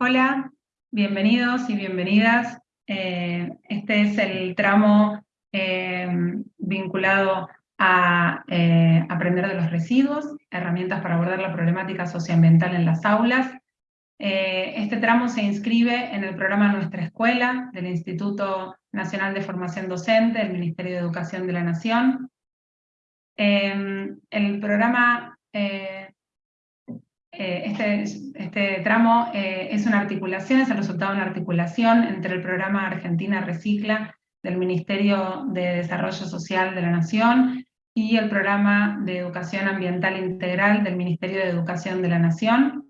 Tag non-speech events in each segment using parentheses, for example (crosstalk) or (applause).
Hola, bienvenidos y bienvenidas. Eh, este es el tramo eh, vinculado a eh, aprender de los residuos, herramientas para abordar la problemática socioambiental en las aulas. este tramo se inscribe en el programa Nuestra Escuela del Instituto Nacional de Formación Docente del Ministerio de Educación de la Nación. el programa eh, este, este, tramo eh, es una articulación, es el resultado de una articulación entre el programa Argentina Recicla del Ministerio de Desarrollo Social de la Nación y el programa de Educación Ambiental Integral del Ministerio de Educación de la Nación.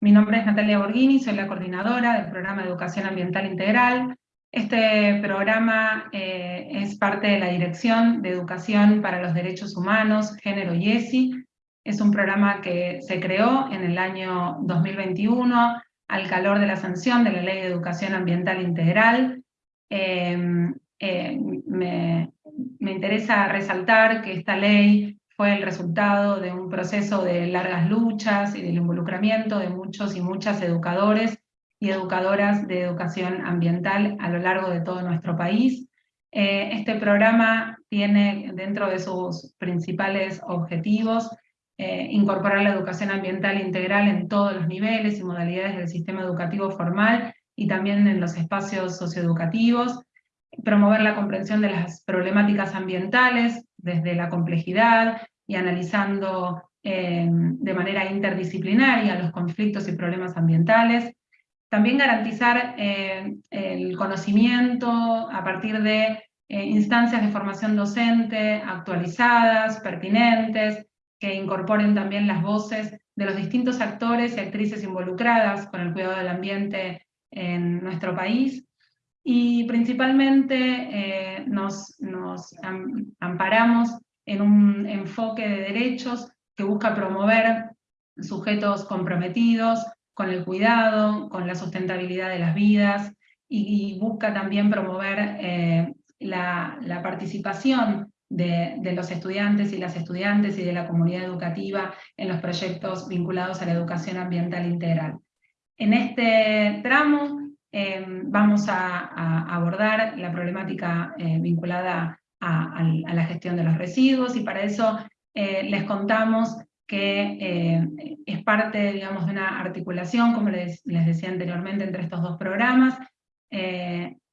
Mi nombre es Natalia Borghini, soy la coordinadora del programa de Educación Ambiental Integral. Este programa eh, es parte de la Dirección de Educación para los Derechos Humanos, Género y ESI, es un programa que se creó en el año 2021 al calor de la sanción de la Ley de Educación Ambiental Integral. Em, eh, me, interesa resaltar que esta ley fue el resultado de un proceso de largas luchas y del involucramiento de muchos y muchas educadores y educadoras de educación ambiental a lo largo de todo nuestro país. Eh, este programa tiene dentro de sus principales objetivos eh, incorporar la educación ambiental integral en todos los niveles y modalidades del sistema educativo formal y también en los espacios socioeducativos, promover la comprensión de las problemáticas ambientales desde la complejidad y analizando eh, de manera interdisciplinaria los conflictos y problemas ambientales, también garantizar eh, el conocimiento a partir de instancias de formación docente actualizadas, pertinentes, que incorporen también las voces de los distintos actores y actrices involucradas con el cuidado del ambiente en nuestro país. Y principalmente eh, nos, nos amparamos en un enfoque de derechos que busca promover sujetos comprometidos con el cuidado, con la sustentabilidad de las vidas, y, busca también promover eh, la, la participación de, los estudiantes y las estudiantes y de la comunidad educativa en los proyectos vinculados a la educación ambiental integral. En este tramo em, vamos a, abordar la problemática eh, vinculada a, la gestión de los residuos y para eso eh, les contamos que eh, es parte digamos, de una articulación, como les, les, decía anteriormente, entre estos dos programas,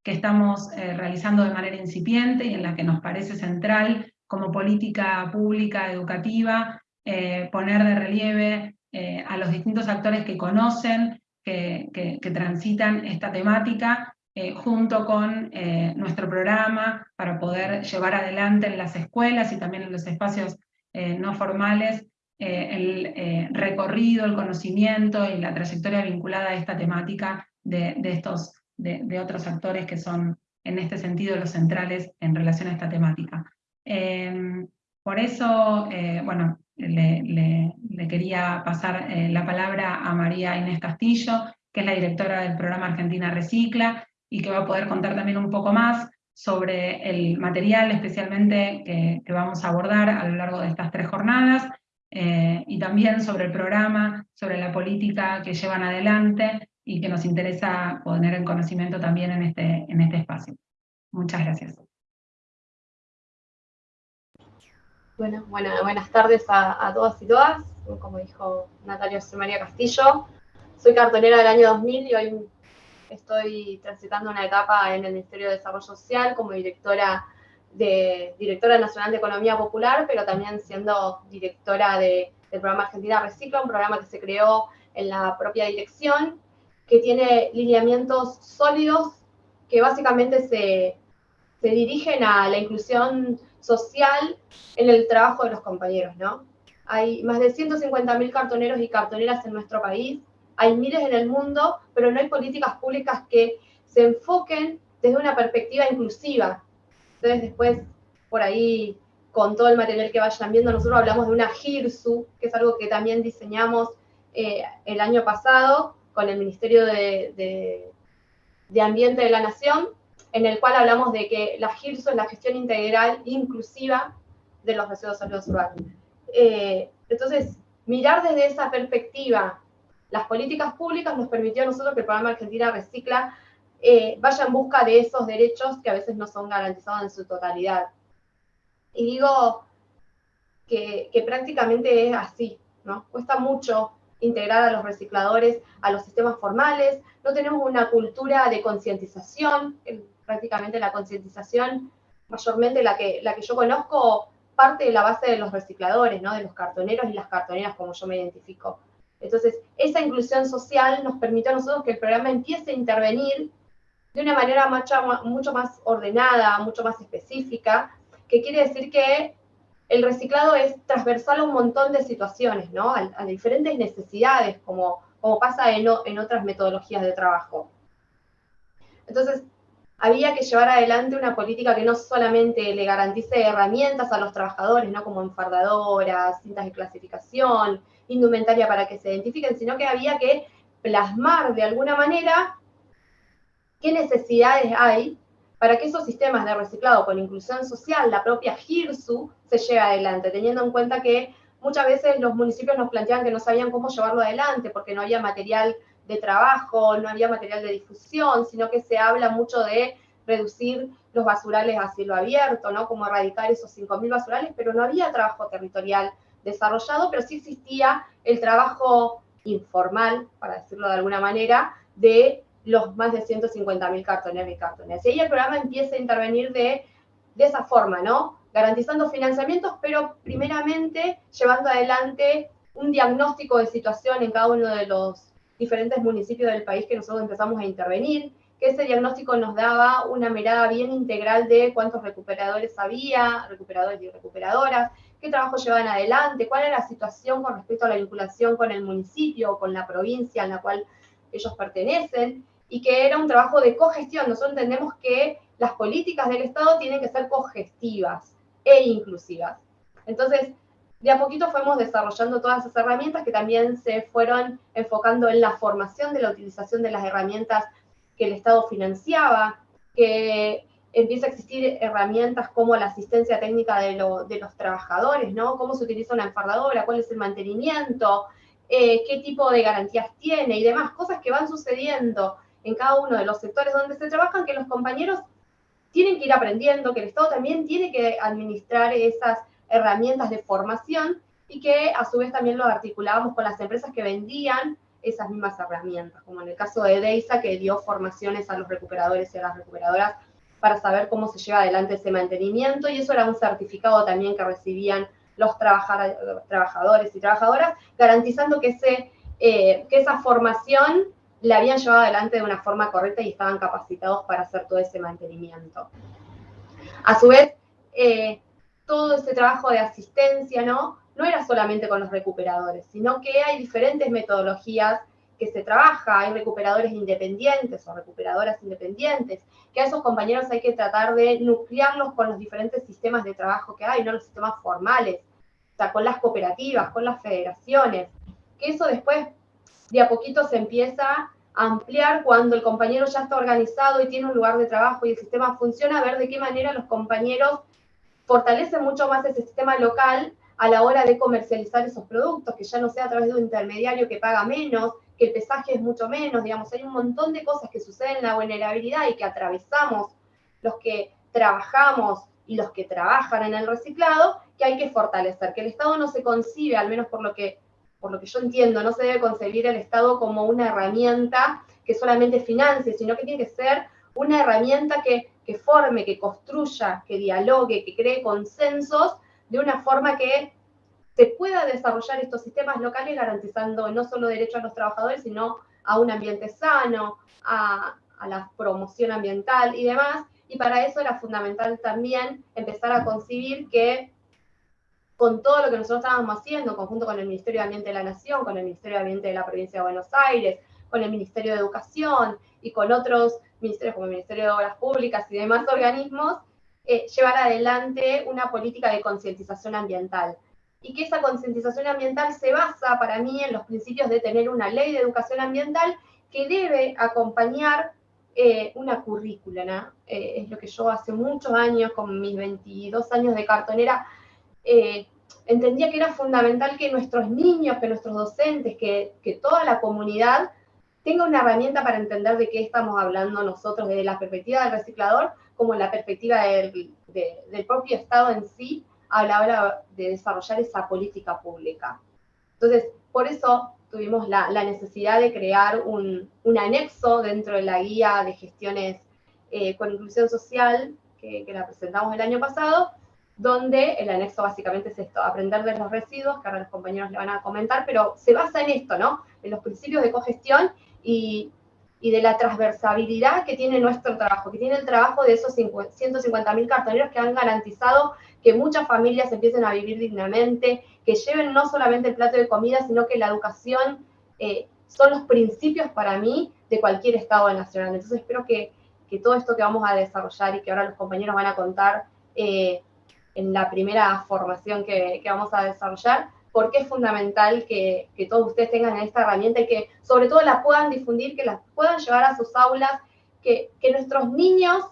que estamos eh, realizando de manera incipiente y en la que nos parece central como política pública educativa eh, poner de relieve eh, a los distintos actores que conocen, que, que, transitan esta temática, junto con nuestro programa para poder llevar adelante en las escuelas y también en los espacios no formales el recorrido, el conocimiento y la trayectoria vinculada a esta temática de, de estos de, otros actores que son en este sentido los centrales en relación a esta temática. Em, por eso, eh, bueno, le, quería pasar eh, la palabra a María Inés Castillo, que es la directora del programa Argentina Recicla, y que va a poder contar también un poco más sobre el material especialmente que, vamos a abordar a lo largo de estas tres jornadas, eh, y también sobre el programa, sobre la política que llevan adelante y que nos interesa poner en conocimiento también en este, en este espacio. Muchas gracias. Bueno, buenas tardes a, todas y todas. Como dijo Natalia José María Castillo, soy cartonera del año 2000 y hoy estoy transitando una etapa en el Ministerio de Desarrollo Social como directora, de, directora nacional de Economía Popular, pero también siendo directora del programa Argentina Recicla, un programa que se creó en la propia dirección que tiene lineamientos sólidos que básicamente se, dirigen a la inclusión social en el trabajo de los compañeros, ¿no? Hay más de 150.000 cartoneros y cartoneras en nuestro país, hay miles en el mundo, pero no hay políticas públicas que se enfoquen desde una perspectiva inclusiva. Entonces después, por ahí, con todo el material que vayan viendo, nosotros hablamos de una GIRSU, que es algo que también diseñamos eh, el año pasado, con el Ministerio de, Ambiente de la Nación, en el cual hablamos de que la GIRSO es la gestión integral inclusiva de los residuos sólidos urbanos. Eh, entonces, mirar desde esa perspectiva las políticas públicas nos permitió a nosotros que el programa Argentina Recicla eh, vaya en busca de esos derechos que a veces no son garantizados en su totalidad. Y digo que, que prácticamente es así, ¿no? Cuesta mucho integrar a los recicladores a los sistemas formales, no tenemos una cultura de concientización, prácticamente la concientización, mayormente la que, la que yo conozco, parte de la base de los recicladores, ¿no? de los cartoneros y las cartoneras, como yo me identifico. Entonces, esa inclusión social nos permitió a nosotros que el programa empiece a intervenir de una manera mucho, mucho más ordenada, mucho más específica, que quiere decir que el reciclado es transversal a un montón de situaciones, ¿no? A, diferentes necesidades, como, como pasa en, en, otras metodologías de trabajo. Entonces, había que llevar adelante una política que no solamente le garantice herramientas a los trabajadores, ¿no? Como enfardadoras, cintas de clasificación, indumentaria para que se identifiquen, sino que había que plasmar de alguna manera qué necesidades hay para que esos sistemas de reciclado con inclusión social, la propia GIRSU, se lleve adelante, teniendo en cuenta que muchas veces los municipios nos planteaban que no sabían cómo llevarlo adelante, porque no había material de trabajo, no había material de difusión, sino que se habla mucho de reducir los basurales a cielo abierto, ¿no? Como erradicar esos 5.000 basurales, pero no había trabajo territorial desarrollado, pero sí existía el trabajo informal, para decirlo de alguna manera, de los más de 150.000 cartones y cartones. Y ahí el programa empieza a intervenir de, de esa forma, ¿no? Garantizando financiamientos, pero primeramente llevando adelante un diagnóstico de situación en cada uno de los diferentes municipios del país que nosotros empezamos a intervenir, que ese diagnóstico nos daba una mirada bien integral de cuántos recuperadores había, recuperadores y recuperadoras, qué trabajo llevaban adelante, cuál era la situación con respecto a la vinculación con el municipio o con la provincia en la cual ellos pertenecen, y que era un trabajo de cogestión. Nosotros entendemos que las políticas del Estado tienen que ser cogestivas e inclusivas. Entonces, de a poquito fuimos desarrollando todas esas herramientas que también se fueron enfocando en la formación de la utilización de las herramientas que el Estado financiaba, que empieza a existir herramientas como la asistencia técnica de, de los trabajadores, ¿no? Cómo se utiliza una enfardadora, cuál es el mantenimiento, eh, qué tipo de garantías tiene y demás, cosas que van sucediendo en cada uno de los sectores donde se trabajan, que los compañeros tienen que ir aprendiendo, que el Estado también tiene que administrar esas herramientas de formación y que a su vez también lo articulábamos con las empresas que vendían esas mismas herramientas, como en el caso de Deisa, que dio formaciones a los recuperadores y a las recuperadoras para saber cómo se lleva adelante ese mantenimiento, y eso era un certificado también que recibían los trabajadores y trabajadoras, garantizando que, ese, eh, que esa formación la habían llevado adelante de una forma correcta y estaban capacitados para hacer todo ese mantenimiento. A su vez, eh, todo ese trabajo de asistencia, ¿no? No era solamente con los recuperadores, sino que hay diferentes metodologías que se trabaja, hay recuperadores independientes o recuperadoras independientes, que a esos compañeros hay que tratar de nuclearlos con los diferentes sistemas de trabajo que hay, no los sistemas formales, o sea, con las cooperativas, con las federaciones, que eso después de a poquito se empieza a ampliar cuando el compañero ya está organizado y tiene un lugar de trabajo y el sistema funciona, a ver de qué manera los compañeros fortalecen mucho más ese sistema local a la hora de comercializar esos productos, que ya no sea a través de un intermediario que paga menos, que el pesaje es mucho menos, digamos, hay un montón de cosas que suceden en la vulnerabilidad y que atravesamos los que trabajamos y los que trabajan en el reciclado, que hay que fortalecer, que el Estado no se concibe, al menos por lo que por lo que yo entiendo, no se debe concebir el Estado como una herramienta que solamente financie, sino que tiene que ser una herramienta que, forme, que construya, que dialogue, que cree consensos de una forma que se pueda desarrollar estos sistemas locales garantizando no solo derechos a los trabajadores, sino a un ambiente sano, a, la promoción ambiental y demás. Y para eso era fundamental también empezar a concebir que con todo lo que nosotros estábamos haciendo, en conjunto con el Ministerio de Ambiente de la Nación, con el Ministerio de Ambiente de la Provincia de Buenos Aires, con el Ministerio de Educación y con otros ministerios como el Ministerio de Obras Públicas y demás organismos, eh, llevar adelante una política de concientización ambiental. Y que esa concientización ambiental se basa para mí en los principios de tener una ley de educación ambiental que debe acompañar eh, una currícula, ¿no? Eh, es lo que yo hace muchos años, con mis 22 años de cartonera, eh, entendía que era fundamental que nuestros niños, que nuestros docentes, que, toda la comunidad tenga una herramienta para entender de qué estamos hablando nosotros desde la perspectiva del reciclador como la perspectiva del, propio Estado en sí a la hora de desarrollar esa política pública. Entonces, por eso tuvimos la, necesidad de crear un, anexo dentro de la guía de gestiones eh, con inclusión social que, la presentamos el año pasado, donde el anexo básicamente es esto, aprender de los residuos, que ahora los compañeros le van a comentar, pero se basa en esto, ¿no? En los principios de cogestión y, y de la transversabilidad que tiene nuestro trabajo, que tiene el trabajo de esos 150.000 cartoneros que han garantizado que muchas familias empiecen a vivir dignamente, que lleven no solamente el plato de comida, sino que la educación eh, son los principios para mí de cualquier Estado nacional. Entonces espero que, que, todo esto que vamos a desarrollar y que ahora los compañeros van a contar eh, en la primera formación que, que, vamos a desarrollar, porque es fundamental que, que, todos ustedes tengan esta herramienta y que sobre todo la puedan difundir, que la puedan llevar a sus aulas, que, que nuestros niños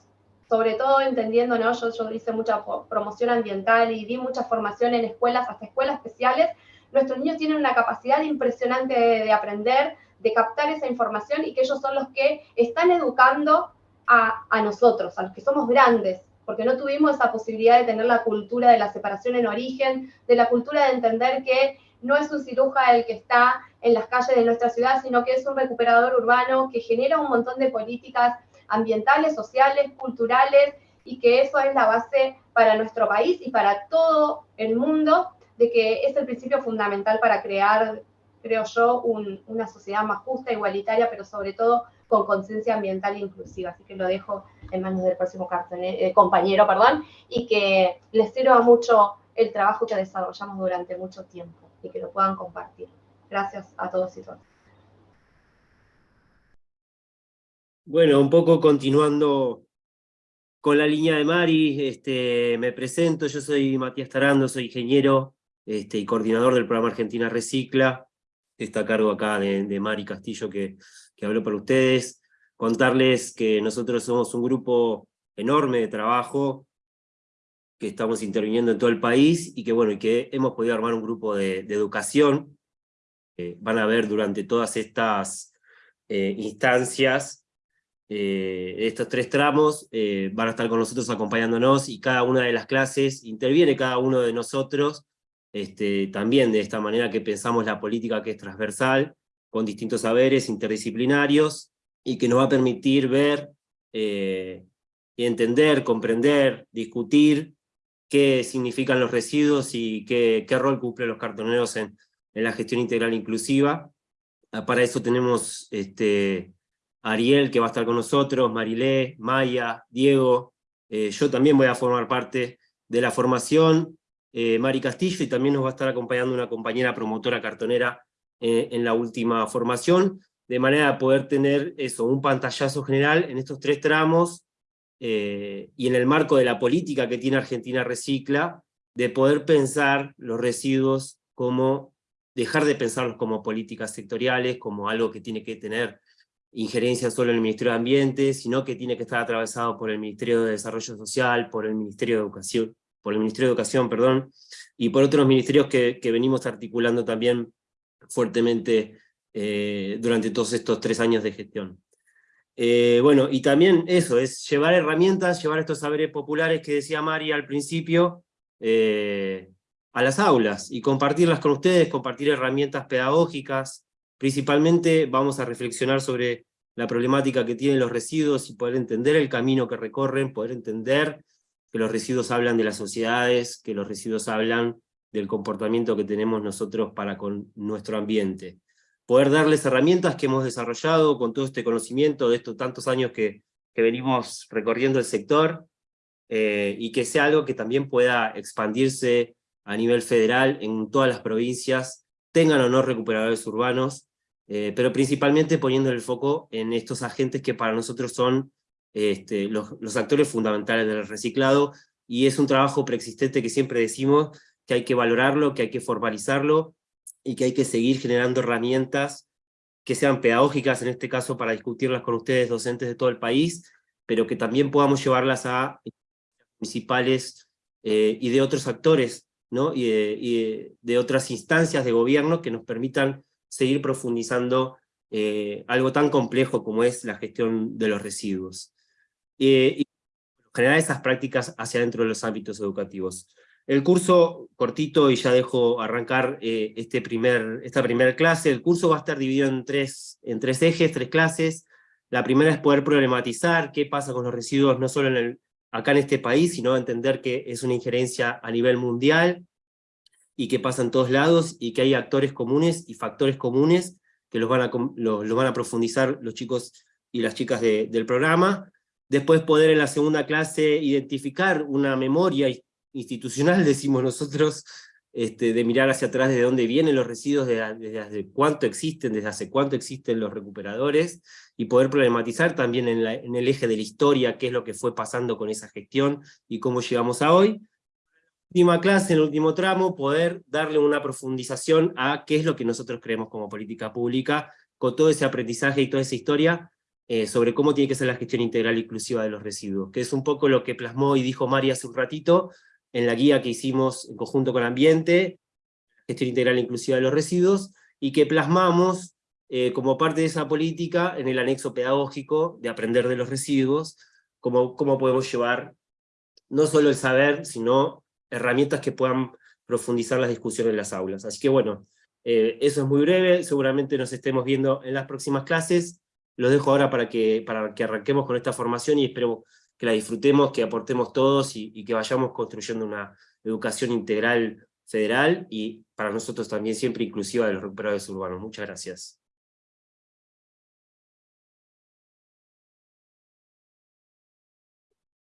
sobre todo entendiendo, ¿no? Yo, yo hice mucha promoción ambiental y di mucha formación en escuelas, hasta escuelas especiales. Nuestros niños tienen una capacidad impresionante de, aprender, de captar esa información y que ellos son los que están educando a, a, nosotros, a los que somos grandes, porque no tuvimos esa posibilidad de tener la cultura de la separación en origen, de la cultura de entender que no es un ciruja el que está en las calles de nuestra ciudad, sino que es un recuperador urbano que genera un montón de políticas ambientales, sociales, culturales, y que eso es la base para nuestro país y para todo el mundo, de que es el principio fundamental para crear, creo yo, una sociedad más justa, igualitaria, pero sobre todo con conciencia ambiental inclusiva. Así que lo dejo en manos del próximo eh, compañero, perdón, y que les sirva mucho el trabajo que desarrollamos durante mucho tiempo y que lo puedan compartir. Gracias a todos y todas. Bueno, un poco continuando con la línea de Mari, este, me presento, yo soy Matías Tarando, soy ingeniero este, y coordinador del programa Argentina Recicla, está a cargo acá de, Mari Castillo que, que habló para ustedes, contarles que nosotros somos un grupo enorme de trabajo, que estamos interviniendo en todo el país, y que bueno, y que hemos podido armar un grupo de, educación, van a ver durante todas estas eh, instancias, eh, estos tres tramos eh, van a estar con nosotros acompañándonos y cada una de las clases interviene cada uno de nosotros, este, también de esta manera que pensamos la política que es transversal, con distintos saberes interdisciplinarios, y que nos va a permitir ver, eh, y entender, comprender, discutir qué significan los residuos y qué, qué rol cumplen los cartoneros en, en la gestión integral inclusiva. Ah, para eso tenemos este, Ariel, que va a estar con nosotros, Marilé, Maya, Diego, eh, yo también voy a formar parte de la formación, eh, Mari Castillo, y también nos va a estar acompañando una compañera promotora cartonera eh, en la última formación, de manera de poder tener eso, un pantallazo general en estos tres tramos, y en el marco de la política que tiene Argentina Recicla, de poder pensar los residuos como, dejar de pensarlos como políticas sectoriales, como algo que tiene que tener injerencia solo en el Ministerio de Ambiente, sino que tiene que estar atravesado por el Ministerio de Desarrollo Social, por el Ministerio de Educación, por el Ministerio de Educación, perdón, y por otros ministerios que venimos articulando también fuertemente eh, durante todos estos tres años de gestión. Eh, bueno, y también eso, es llevar herramientas, llevar estos saberes populares que decía María al principio, eh, a las aulas, y compartirlas con ustedes, compartir herramientas pedagógicas, Principalmente vamos a reflexionar sobre la problemática que tienen los residuos y poder entender el camino que recorren, poder entender que los residuos hablan de las sociedades, que los residuos hablan del comportamiento que tenemos nosotros para con nuestro ambiente. Poder darles herramientas que hemos desarrollado con todo este conocimiento de estos tantos años que, que venimos recorriendo el sector, eh, y que sea algo que también pueda expandirse a nivel federal en todas las provincias, tengan o no recuperadores urbanos, eh, pero principalmente poniendo el foco en estos agentes que para nosotros son este, los, actores fundamentales del reciclado, y es un trabajo preexistente que siempre decimos que hay que valorarlo, que hay que formalizarlo, y que hay que seguir generando herramientas que sean pedagógicas, en este caso para discutirlas con ustedes, docentes de todo el país, pero que también podamos llevarlas a municipales eh, y de otros actores ¿no? y, de, otras instancias de gobierno que nos permitan seguir profundizando eh, algo tan complejo como es la gestión de los residuos. Eh, y generar esas prácticas hacia dentro de los ámbitos educativos. El curso, cortito, y ya dejo arrancar eh, este primer, esta primera clase, el curso va a estar dividido en tres, en tres ejes, tres clases. La primera es poder problematizar qué pasa con los residuos, no solo en el, acá en este país, sino entender que es una injerencia a nivel mundial, y que pasa en todos lados, y que hay actores comunes y factores comunes que los van a, los, van a profundizar los chicos y las chicas del programa. Después poder en la segunda clase identificar una memoria institucional, decimos nosotros, este, de mirar hacia atrás de dónde vienen los residuos, desde, cuánto existen, desde hace cuánto existen los recuperadores, y poder problematizar también en, el eje de la historia qué es lo que fue pasando con esa gestión y cómo llegamos a hoy. Última clase, en el último tramo, poder darle una profundización a qué es lo que nosotros creemos como política pública, con todo ese aprendizaje y toda esa historia, eh, sobre cómo tiene que ser la gestión integral inclusiva de los residuos, que es un poco lo que plasmó y dijo María hace un ratito, en la guía que hicimos en conjunto con Ambiente, gestión integral inclusiva de los residuos, y que plasmamos eh, como parte de esa política en el anexo pedagógico de aprender de los residuos, cómo, cómo podemos llevar no solo el saber, sino herramientas que puedan profundizar las discusiones en las aulas. Así que bueno, eh, eso es muy breve, seguramente nos estemos viendo en las próximas clases, los dejo ahora para que, para que arranquemos con esta formación y espero que la disfrutemos, que aportemos todos y, que vayamos construyendo una educación integral federal y para nosotros también siempre inclusiva de los recuperadores urbanos. Muchas gracias.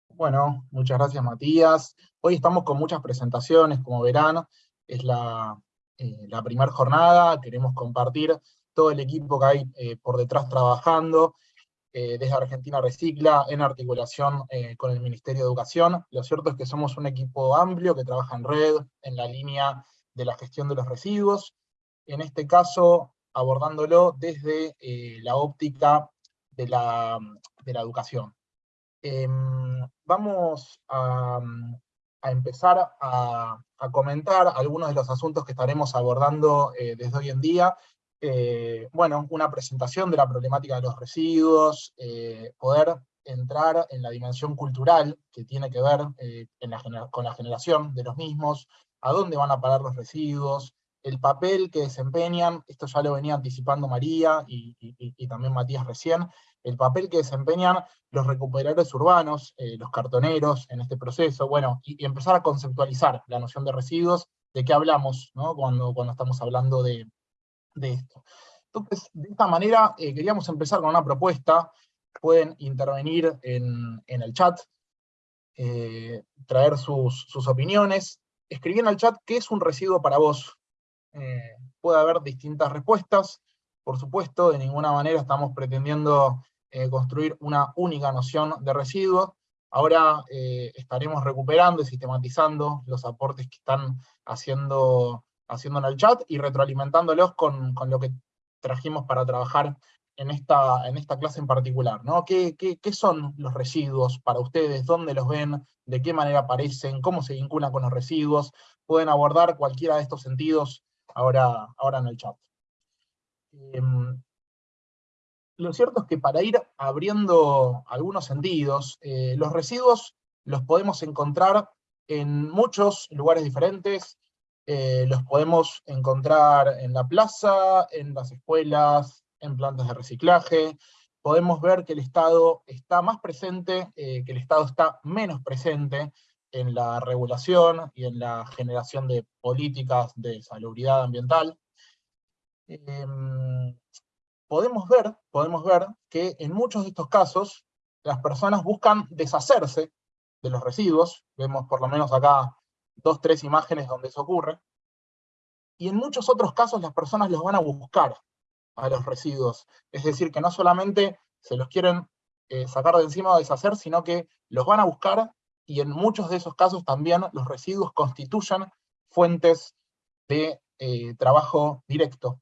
Bueno, muchas gracias Matías. Hoy estamos con muchas presentaciones, como verán, es la, eh, primera jornada, queremos compartir todo el equipo que hay eh, por detrás trabajando, eh, desde Argentina Recicla, en articulación eh, con el Ministerio de Educación. Lo cierto es que somos un equipo amplio que trabaja en red, en la línea de la gestión de los residuos, en este caso abordándolo desde eh, la óptica de la, de la educación. Em, vamos a, empezar a, a, comentar algunos de los asuntos que estaremos abordando desde hoy en día, eh, bueno, una presentación de la problemática de los residuos, eh, poder entrar en la dimensión cultural que tiene que ver eh, con la generación de los mismos, a dónde van a parar los residuos, el papel que desempeñan, esto ya lo venía anticipando María y, también Matías recién, el papel que desempeñan los recuperadores urbanos, los cartoneros en este proceso, bueno, y, empezar a conceptualizar la noción de residuos, de qué hablamos ¿no? cuando, cuando estamos hablando de, de esto. Entonces, de esta manera eh, queríamos empezar con una propuesta, pueden intervenir en, el chat, eh, traer sus, opiniones, escribir en el chat qué es un residuo para vos. Eh, puede haber distintas respuestas, por supuesto, de ninguna manera estamos pretendiendo construir una única noción de residuo, Ahora estaremos recuperando y sistematizando los aportes que están haciendo haciendo en el chat y retroalimentándolos con, lo que trajimos para trabajar en esta, en esta clase en particular. ¿no? ¿Qué, son los residuos para ustedes? ¿Dónde los ven? ¿De qué manera aparecen? ¿Cómo se vinculan con los residuos? Pueden abordar cualquiera de estos sentidos ahora, ahora en el chat. Em, lo cierto es que para ir abriendo algunos sentidos, eh, los residuos los podemos encontrar en muchos lugares diferentes, eh, los podemos encontrar en la plaza, en las escuelas, en plantas de reciclaje. Podemos ver que el Estado está más presente, eh, que el Estado está menos presente en la regulación y en la generación de políticas de salubridad ambiental. Em, podemos, ver, podemos ver que en muchos de estos casos las personas buscan deshacerse de los residuos, vemos por lo menos acá dos, tres imágenes donde eso ocurre, y en muchos otros casos las personas los van a buscar a los residuos, es decir, que no solamente se los quieren eh, sacar de encima o deshacer, sino que los van a buscar, y en muchos de esos casos también los residuos constituyen fuentes de eh, trabajo directo.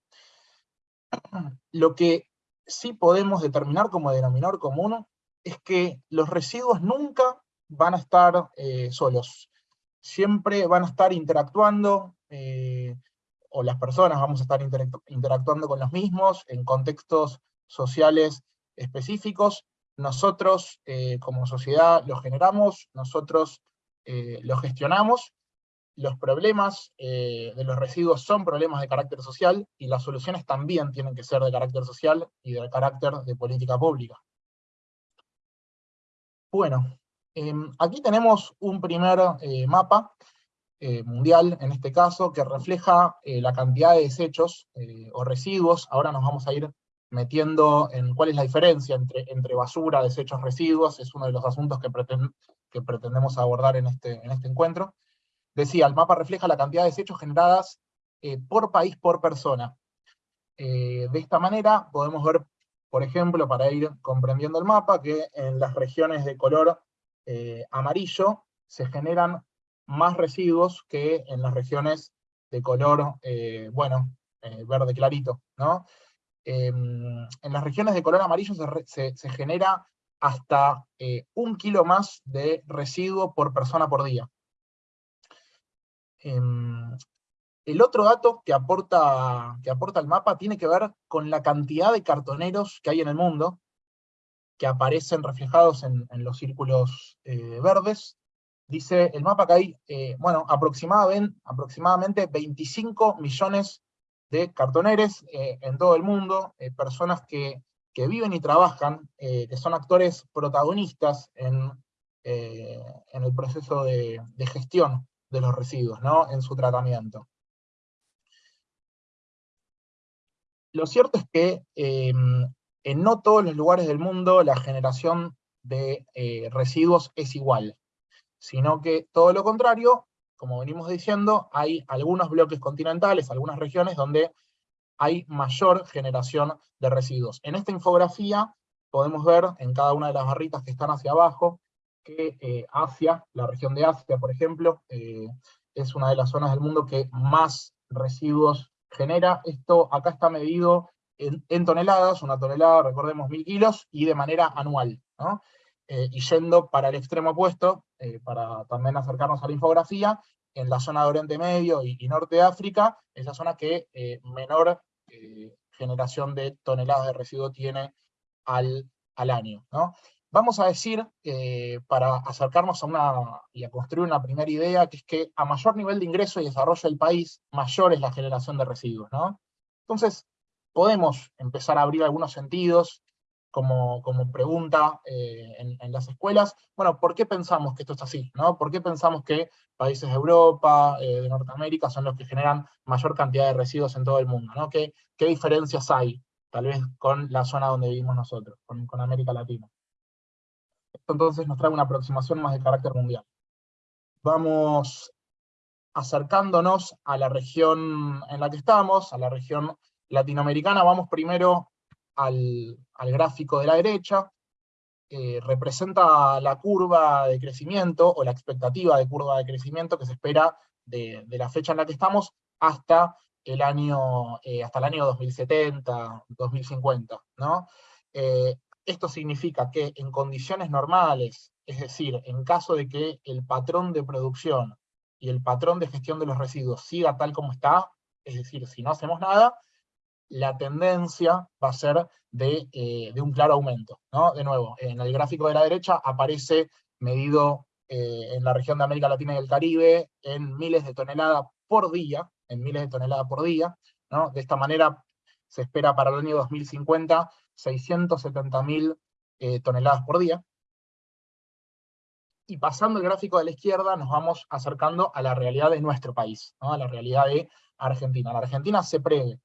Lo que sí podemos determinar como denominador común es que los residuos nunca van a estar eh, solos. Siempre van a estar interactuando, eh, o las personas vamos a estar interactuando con los mismos en contextos sociales específicos. Nosotros eh, como sociedad los generamos, nosotros los gestionamos, los problemas de los residuos son problemas de carácter social, y las soluciones también tienen que ser de carácter social y de carácter de política pública. Bueno, em, aquí tenemos un primer eh, mapa eh, mundial, en este caso, que refleja eh, la cantidad de desechos o residuos. Ahora nos vamos a ir metiendo en cuál es la diferencia entre, entre basura, desechos, residuos, es uno de los asuntos que, pretendemos abordar en este, en este encuentro. Decía, el mapa refleja la cantidad de desechos generadas por país, por persona. de esta manera podemos ver por ejemplo, para ir comprendiendo el mapa, que en las regiones de color eh, amarillo se generan más residuos que en las regiones de color, eh, bueno, eh, verde clarito, ¿no? Em, en las regiones de color amarillo se, se genera hasta un kilo más de residuo por persona por día. Em, el otro dato que aporta, que aporta el mapa tiene que ver con la cantidad de cartoneros que hay en el mundo, que aparecen reflejados en, los círculos eh, verdes. Dice el mapa que hay, eh, bueno, aproximadamente, aproximadamente 25 millones de cartoneros eh, en todo el mundo, personas que, viven y trabajan, que son actores protagonistas en, en el proceso de, de, gestión de los residuos, ¿no? en su tratamiento. Lo cierto es que en no todos los lugares del mundo la generación de eh, residuos es igual, sino que todo lo contrario, como venimos diciendo, hay algunos bloques continentales, algunas regiones donde hay mayor generación de residuos. En esta infografía podemos ver en cada una de las barritas que están hacia abajo, que eh, Asia, la región de Asia, por ejemplo, eh, es una de las zonas del mundo que más residuos genera, esto acá está medido en, toneladas, una tonelada, recordemos, mil kilos, y de manera anual. Eh, y yendo para el extremo opuesto, eh, para también acercarnos a la infografía, en la zona de Oriente Medio y, Norte de África, es la zona que eh, menor generación de toneladas de residuo tiene al, al año. ¿no? vamos a decir, para acercarnos a una, y a construir una primera idea, que es que a mayor nivel de ingreso y desarrollo del país, mayor es la generación de residuos, ¿no? Entonces, podemos empezar a abrir algunos sentidos, como, como pregunta eh, en, las escuelas, bueno, ¿por qué pensamos que esto es así? ¿no? ¿Por qué pensamos que países de Europa, eh, de Norteamérica, son los que generan mayor cantidad de residuos en todo el mundo? ¿no? ¿Qué, qué diferencias hay, tal vez, con la zona donde vivimos nosotros, con, con América Latina? Esto entonces nos trae una aproximación más de carácter mundial. Vamos acercándonos a la región en la que estamos, a la región latinoamericana, vamos primero al, gráfico de la derecha, representa la curva de crecimiento, o la expectativa de curva de crecimiento que se espera de, la fecha en la que estamos hasta el año, eh, hasta el año 2070, 2050. ¿no? Eh, esto significa que en condiciones normales, es decir, en caso de que el patrón de producción y el patrón de gestión de los residuos siga tal como está, es decir, si no hacemos nada, la tendencia va a ser de, eh, un claro aumento. ¿no? De nuevo, en el gráfico de la derecha aparece medido eh, en la región de América Latina y el Caribe en miles de toneladas por día, en miles de toneladas por día. ¿no? De esta manera se espera para el año 2050 670.000 eh, toneladas por día. Y pasando el gráfico de la izquierda, nos vamos acercando a la realidad de nuestro país, a la realidad de Argentina. La Argentina se prevé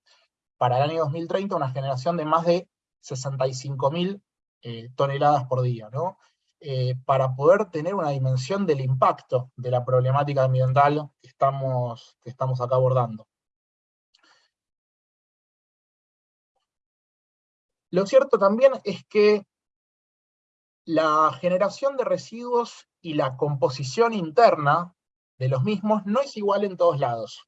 para el año 2030 una generación de más de 65.000 eh, toneladas por día, eh, para poder tener una dimensión del impacto de la problemática ambiental que estamos, que estamos acá abordando. Lo cierto también es que la generación de residuos y la composición interna de los mismos no es igual en todos lados.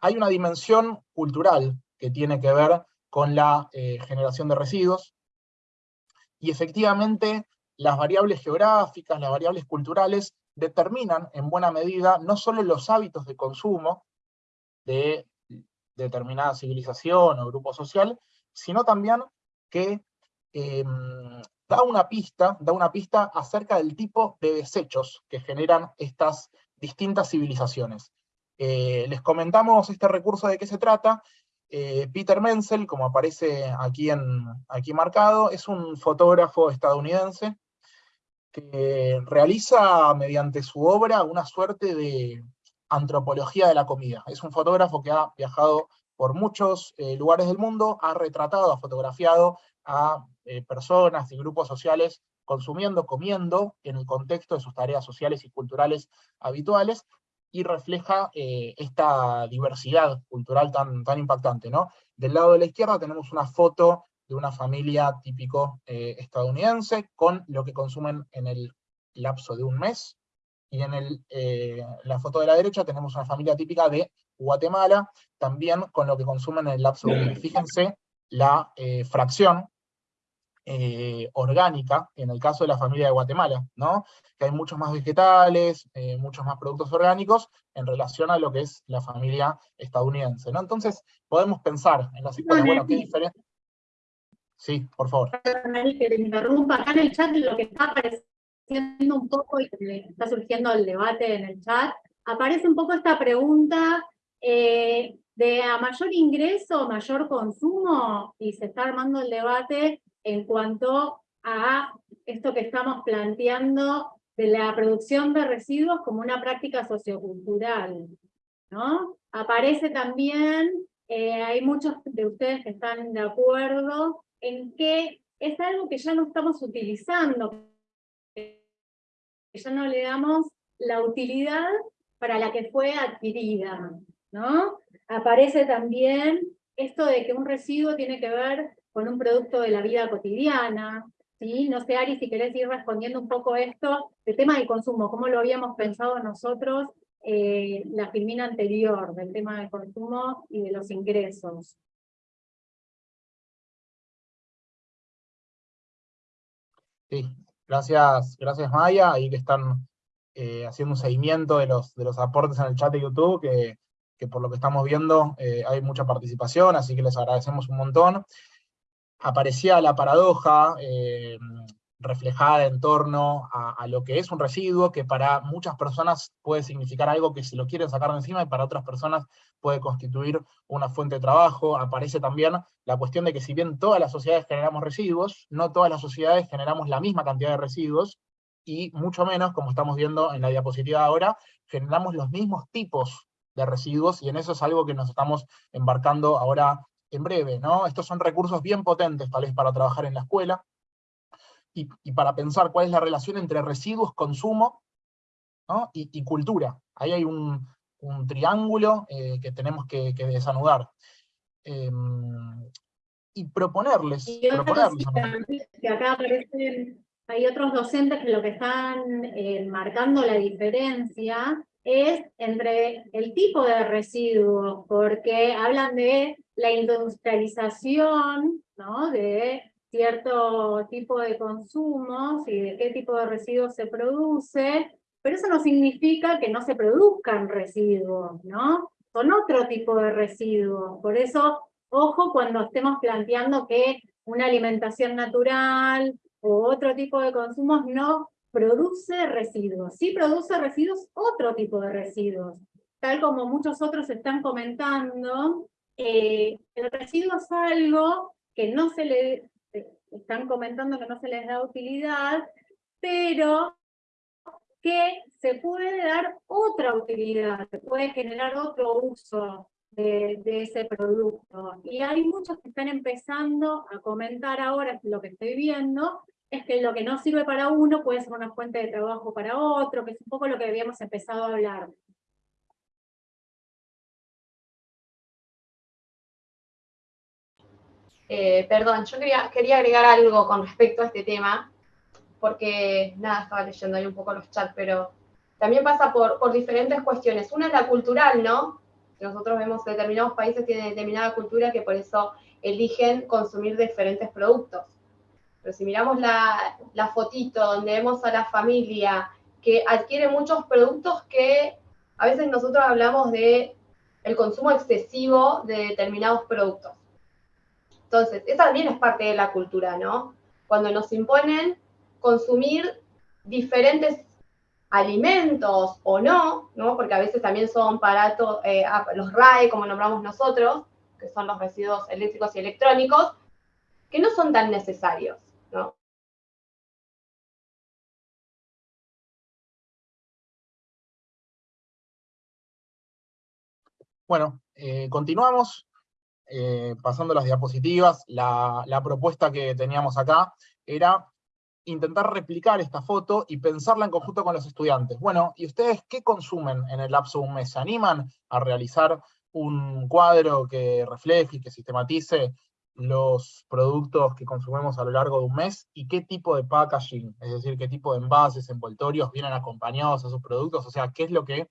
Hay una dimensión cultural que tiene que ver con la eh, generación de residuos, y efectivamente las variables geográficas, las variables culturales, determinan en buena medida no solo los hábitos de consumo de determinada civilización o grupo social, sino también que em, da una pista, da una pista acerca del tipo de desechos que generan estas distintas civilizaciones. Eh, les comentamos este recurso de qué se trata. Eh, Peter Menzel, como aparece aquí, en, aquí marcado, es un fotógrafo estadounidense que realiza mediante su obra una suerte de antropología de la comida. Es un fotógrafo que ha viajado por muchos eh, lugares del mundo, ha retratado, ha fotografiado a eh, personas y grupos sociales consumiendo, comiendo, en el contexto de sus tareas sociales y culturales habituales, y refleja eh, esta diversidad cultural tan, tan impactante. ¿no? Del lado de la izquierda tenemos una foto de una familia típico estadounidense, con lo que consumen en el lapso de un mes, y en el, eh, la foto de la derecha tenemos una familia típica de Guatemala, también con lo que consumen en el lapso de Fíjense la eh, fracción eh, orgánica, en el caso de la familia de Guatemala, ¿no? que hay muchos más vegetales, muchos más productos orgánicos, en relación a lo que es la familia estadounidense. ¿no? Entonces, podemos pensar en las historias, bueno, ¿qué diferencia? Sí, por favor. Que te interrumpa, acá en el chat lo que está apareciendo un poco, y está surgiendo el debate en el chat, aparece un poco esta pregunta eh, de a mayor ingreso, mayor consumo, y se está armando el debate en cuanto a esto que estamos planteando de la producción de residuos como una práctica sociocultural. ¿no? Aparece también, eh, hay muchos de ustedes que están de acuerdo, en que es algo que ya no estamos utilizando ya no le damos la utilidad para la que fue adquirida, ¿no? Aparece también esto de que un residuo tiene que ver con un producto de la vida cotidiana, ¿sí? No sé, Ari, si querés ir respondiendo un poco esto, el tema del consumo, cómo lo habíamos pensado nosotros eh, la filmina anterior, del tema del consumo y de los ingresos. Sí, Gracias, gracias Maya, ahí que están eh, haciendo un seguimiento de los, de los aportes en el chat de YouTube, que, por lo que estamos viendo eh, hay mucha participación, así que les agradecemos un montón. Aparecía la paradoja, eh, reflejada en torno a, lo que es un residuo, que para muchas personas puede significar algo que se lo quieren sacar de encima, y para otras personas puede constituir una fuente de trabajo. Aparece también la cuestión de que si bien todas las sociedades generamos residuos, no todas las sociedades generamos la misma cantidad de residuos, y mucho menos, como estamos viendo en la diapositiva ahora, generamos los mismos tipos de residuos, y en eso es algo que nos estamos embarcando ahora en breve, ¿no? Estos son recursos bien potentes, tal vez para trabajar en la escuela, y, para pensar cuál es la relación entre residuos, consumo y, cultura. Ahí hay un, triángulo eh, que tenemos que, desanudar. Em, y proponerles. que acá aparecen, hay otros docentes que lo que están eh, marcando la diferencia es entre el tipo de residuos, porque hablan de la industrialización, ¿no? de cierto tipo de consumos y de qué tipo de residuos se produce, pero eso no significa que no se produzcan residuos, ¿no? Son otro tipo de residuos, por eso, ojo cuando estemos planteando que una alimentación natural o otro tipo de consumos no produce residuos, sí produce residuos, otro tipo de residuos, tal como muchos otros están comentando, eh, el residuo es algo que no se le están comentando que no se les da utilidad, pero que se puede dar otra utilidad, se puede generar otro uso de, ese producto. Y hay muchos que están empezando a comentar ahora, lo que estoy viendo, es que lo que no sirve para uno puede ser una fuente de trabajo para otro, que es un poco lo que habíamos empezado a hablar. Eh, perdón, yo quería, agregar algo con respecto a este tema, porque nada, estaba leyendo ahí un poco los chats, pero también pasa por, por diferentes cuestiones. Una es la cultural, ¿no? Nosotros vemos que determinados países tienen determinada cultura que por eso eligen consumir diferentes productos. Pero si miramos la, la fotito donde vemos a la familia que adquiere muchos productos que a veces nosotros hablamos de el consumo excesivo de determinados productos. Entonces, esa también es parte de la cultura, ¿no? Cuando nos imponen consumir diferentes alimentos o no, ¿no? Porque a veces también son aparatos, eh, los RAE, como nombramos nosotros, que son los residuos eléctricos y electrónicos, que no son tan necesarios, ¿no? Bueno, eh, continuamos, eh, pasando las diapositivas. La, la propuesta que teníamos acá era intentar replicar esta foto y pensarla en conjunto con los estudiantes. Bueno, ¿y ustedes qué consumen en el lapso de un mes? ¿Se animan a realizar un cuadro que refleje y que sistematice los productos que consumimos a lo largo de un mes y qué tipo de packaging, es decir, qué tipo de envases, envoltorios vienen acompañados a esos productos, o sea, qué es lo que,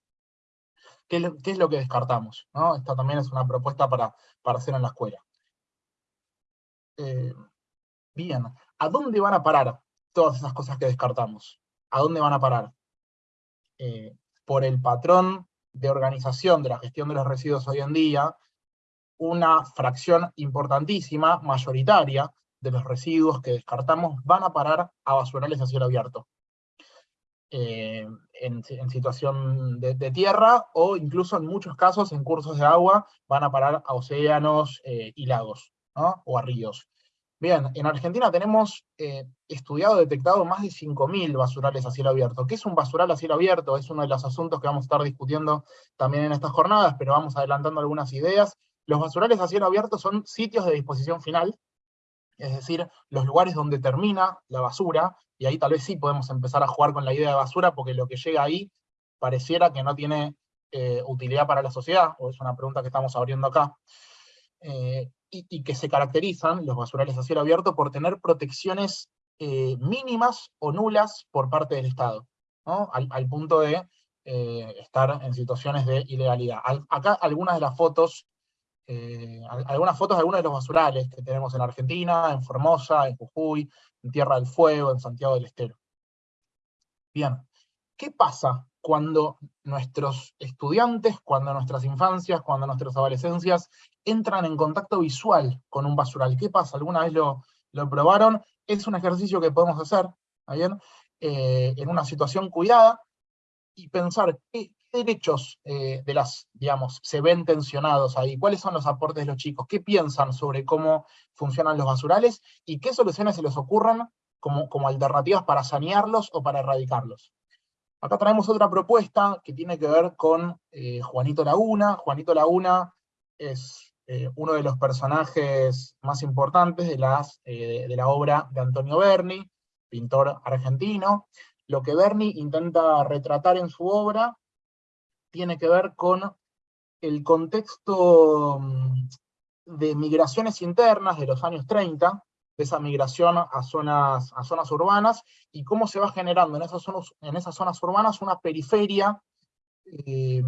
qué es lo, que descartamos. ¿no? Esta también es una propuesta para, hacer en la escuela. Eh, bien, ¿a dónde van a parar todas esas cosas que descartamos? ¿A dónde van a parar? Eh, por el patrón de organización de la gestión de los residuos hoy en día, una fracción importantísima, mayoritaria, de los residuos que descartamos van a parar a basurales a cielo abierto. Eh, en, situación de, tierra, o incluso en muchos casos, en cursos de agua, van a parar a océanos eh, y lagos, o a ríos. Bien, en Argentina tenemos eh, estudiado, detectado más de 5.000 basurales a cielo abierto. ¿Qué es un basural a cielo abierto? Es uno de los asuntos que vamos a estar discutiendo también en estas jornadas, pero vamos adelantando algunas ideas. Los basurales a cielo abierto son sitios de disposición final, es decir, los lugares donde termina la basura, y ahí tal vez sí podemos empezar a jugar con la idea de basura, porque lo que llega ahí pareciera que no tiene eh, utilidad para la sociedad, o es una pregunta que estamos abriendo acá. Eh, y, que se caracterizan, los basurales a cielo abierto, por tener protecciones eh, mínimas o nulas por parte del Estado, al, punto de estar en situaciones de ilegalidad. acá algunas de las fotos, eh, algunas fotos de algunos de los basurales que tenemos en Argentina, en Formosa, en Jujuy, en Tierra del Fuego, en Santiago del Estero. Bien, ¿qué pasa cuando nuestros estudiantes, cuando nuestras infancias, cuando nuestras adolescencias entran en contacto visual con un basural. ¿Qué pasa? ¿Alguna vez lo, lo probaron? Es un ejercicio que podemos hacer, bien? Eh, en una situación cuidada, y pensar qué, derechos eh, de las, digamos, se ven tensionados ahí, cuáles son los aportes de los chicos, qué piensan sobre cómo funcionan los basurales, y qué soluciones se les ocurran como, como alternativas para sanearlos o para erradicarlos. Acá traemos otra propuesta que tiene que ver con eh, Juanito Laguna. Juanito Laguna es eh, uno de los personajes más importantes de, las, de la obra de Antonio Berni, pintor argentino. Lo que Berni intenta retratar en su obra tiene que ver con el contexto mm, de migraciones internas de los años 30, de esa migración a zonas, a zonas urbanas, y cómo se va generando en esas zonas, en esas zonas urbanas una periferia eh,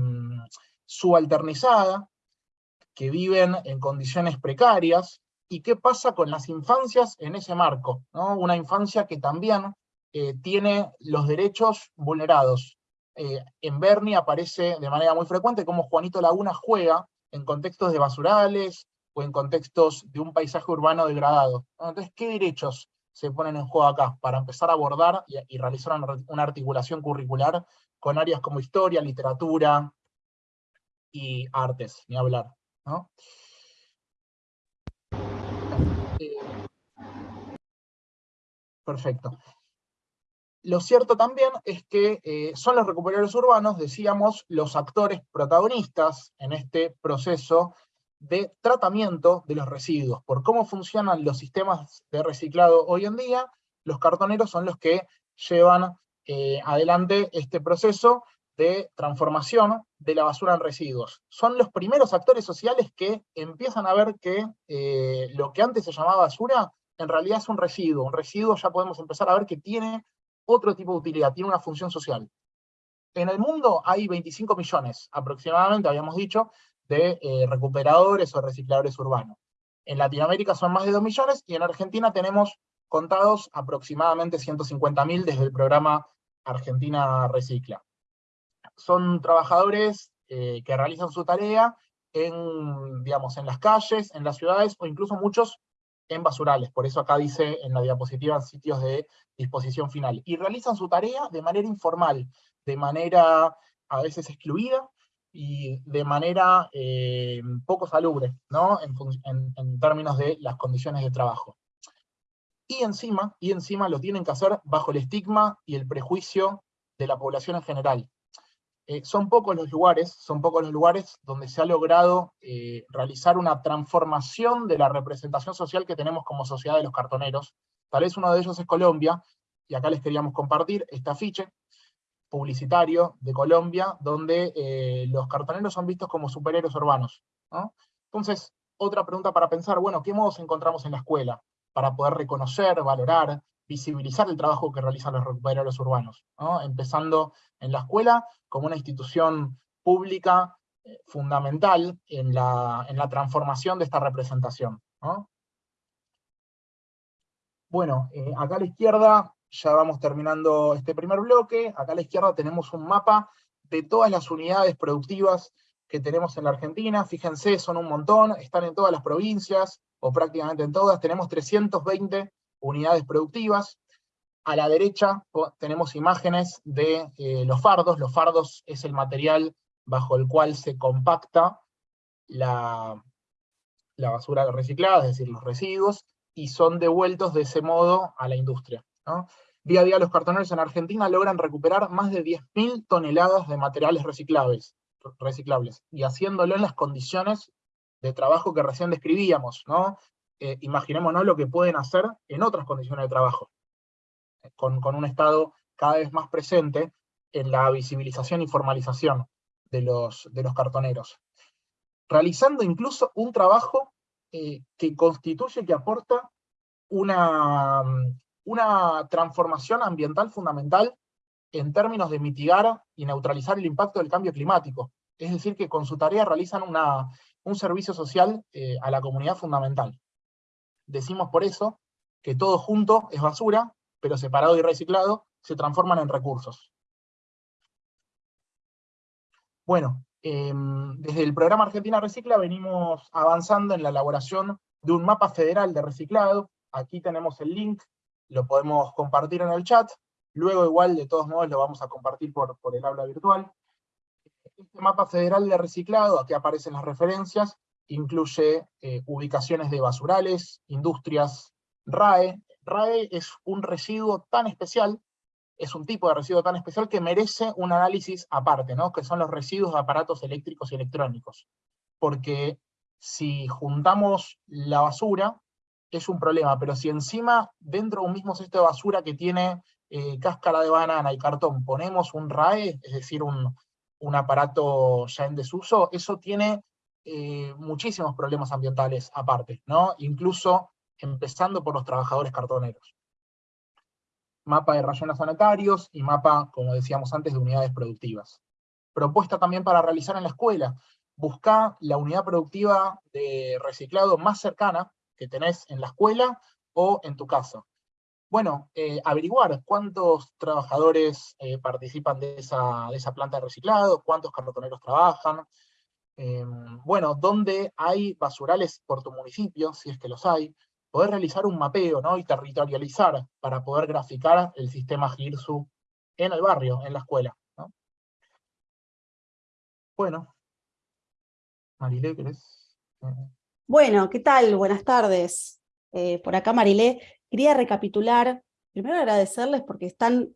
subalternizada, que viven en condiciones precarias, y qué pasa con las infancias en ese marco, ¿no? una infancia que también eh, tiene los derechos vulnerados. Eh, en Bernie aparece de manera muy frecuente cómo Juanito Laguna juega en contextos de basurales, o en contextos de un paisaje urbano degradado. Entonces, ¿qué derechos se ponen en juego acá para empezar a abordar y, realizar una, articulación curricular con áreas como historia, literatura y artes, ni hablar? Eh, perfecto. Lo cierto también es que eh, son los recuperadores urbanos, decíamos, los actores protagonistas en este proceso de tratamiento de los residuos. Por cómo funcionan los sistemas de reciclado hoy en día, los cartoneros son los que llevan eh, adelante este proceso de transformación de la basura en residuos. Son los primeros actores sociales que empiezan a ver que eh, lo que antes se llamaba basura, en realidad es un residuo. Un residuo ya podemos empezar a ver que tiene otro tipo de utilidad, tiene una función social. En el mundo hay 25 millones aproximadamente, habíamos dicho, de eh, recuperadores o recicladores urbanos. En Latinoamérica son más de 2 millones y en Argentina tenemos contados aproximadamente 150.000 desde el programa Argentina Recicla. Son trabajadores eh, que realizan su tarea en, digamos, en las calles, en las ciudades, o incluso muchos en basurales, por eso acá dice en la diapositiva sitios de disposición final, y realizan su tarea de manera informal, de manera a veces excluida, y de manera eh, poco salubre, ¿no? En, términos de las condiciones de trabajo. Y encima, y encima lo tienen que hacer bajo el estigma y el prejuicio de la población en general. Eh, son pocos los lugares, son pocos los lugares donde se ha logrado eh, realizar una transformación de la representación social que tenemos como sociedad de los cartoneros. Tal vez uno de ellos es Colombia, y acá les queríamos compartir este afiche publicitario de Colombia, donde eh, los cartoneros son vistos como superhéroes urbanos. Entonces, otra pregunta para pensar, bueno, ¿qué modos encontramos en la escuela para poder reconocer, valorar, visibilizar el trabajo que realizan los recuperadores urbanos, empezando en la escuela como una institución pública eh, fundamental en la, en la, transformación de esta representación. Bueno, eh, acá a la izquierda, ya vamos terminando este primer bloque, acá a la izquierda tenemos un mapa de todas las unidades productivas que tenemos en la Argentina, fíjense, son un montón, están en todas las provincias, o prácticamente en todas, tenemos 320 unidades productivas. A la derecha tenemos imágenes de eh, los fardos. Los fardos es el material bajo el cual se compacta la, basura reciclada, es decir, los residuos, y son devueltos de ese modo a la industria. Día a día los cartoneros en Argentina logran recuperar más de 10.000 toneladas de materiales reciclables, reciclables, y haciéndolo en las condiciones de trabajo que recién describíamos, ¿no? Eh, imaginémonos lo que pueden hacer en otras condiciones de trabajo, con, un Estado cada vez más presente en la visibilización y formalización de los, de los cartoneros. Realizando incluso un trabajo eh, que constituye, que aporta una, una transformación ambiental fundamental en términos de mitigar y neutralizar el impacto del cambio climático. Es decir, que con su tarea realizan una, un servicio social eh, a la comunidad fundamental. Decimos por eso que todo junto es basura, pero separado y reciclado se transforman en recursos. Bueno, em, desde el programa Argentina Recicla venimos avanzando en la elaboración de un mapa federal de reciclado. Aquí tenemos el link, lo podemos compartir en el chat. Luego igual, de todos modos, lo vamos a compartir por, por el aula virtual. Este mapa federal de reciclado, aquí aparecen las referencias, incluye eh, ubicaciones de basurales, industrias, RAE. RAE es un residuo tan especial, es un tipo de residuo tan especial que merece un análisis aparte, ¿no? que son los residuos de aparatos eléctricos y electrónicos. Porque si juntamos la basura, es un problema, pero si encima, dentro de un mismo cesto de basura que tiene eh, cáscara de banana y cartón, ponemos un RAE, es decir, un, un aparato ya en desuso, eso tiene eh, muchísimos problemas ambientales aparte, ¿no? incluso empezando por los trabajadores cartoneros. Mapa de rayones sanitarios y mapa, como decíamos antes, de unidades productivas. Propuesta también para realizar en la escuela. Busca la unidad productiva de reciclado más cercana que tenés en la escuela o en tu casa. Bueno, eh, averiguar cuántos trabajadores eh, participan de esa, de esa planta de reciclado, cuántos cartoneros trabajan, Em, bueno, dónde hay basurales por tu municipio, si es que los hay, poder realizar un mapeo ¿no? y territorializar para poder graficar el sistema GIRSU en el barrio, en la escuela. Bueno, Marilé, ¿querés? Bueno, ¿qué tal? Buenas tardes. Eh, por acá Marilé, quería recapitular, primero agradecerles porque están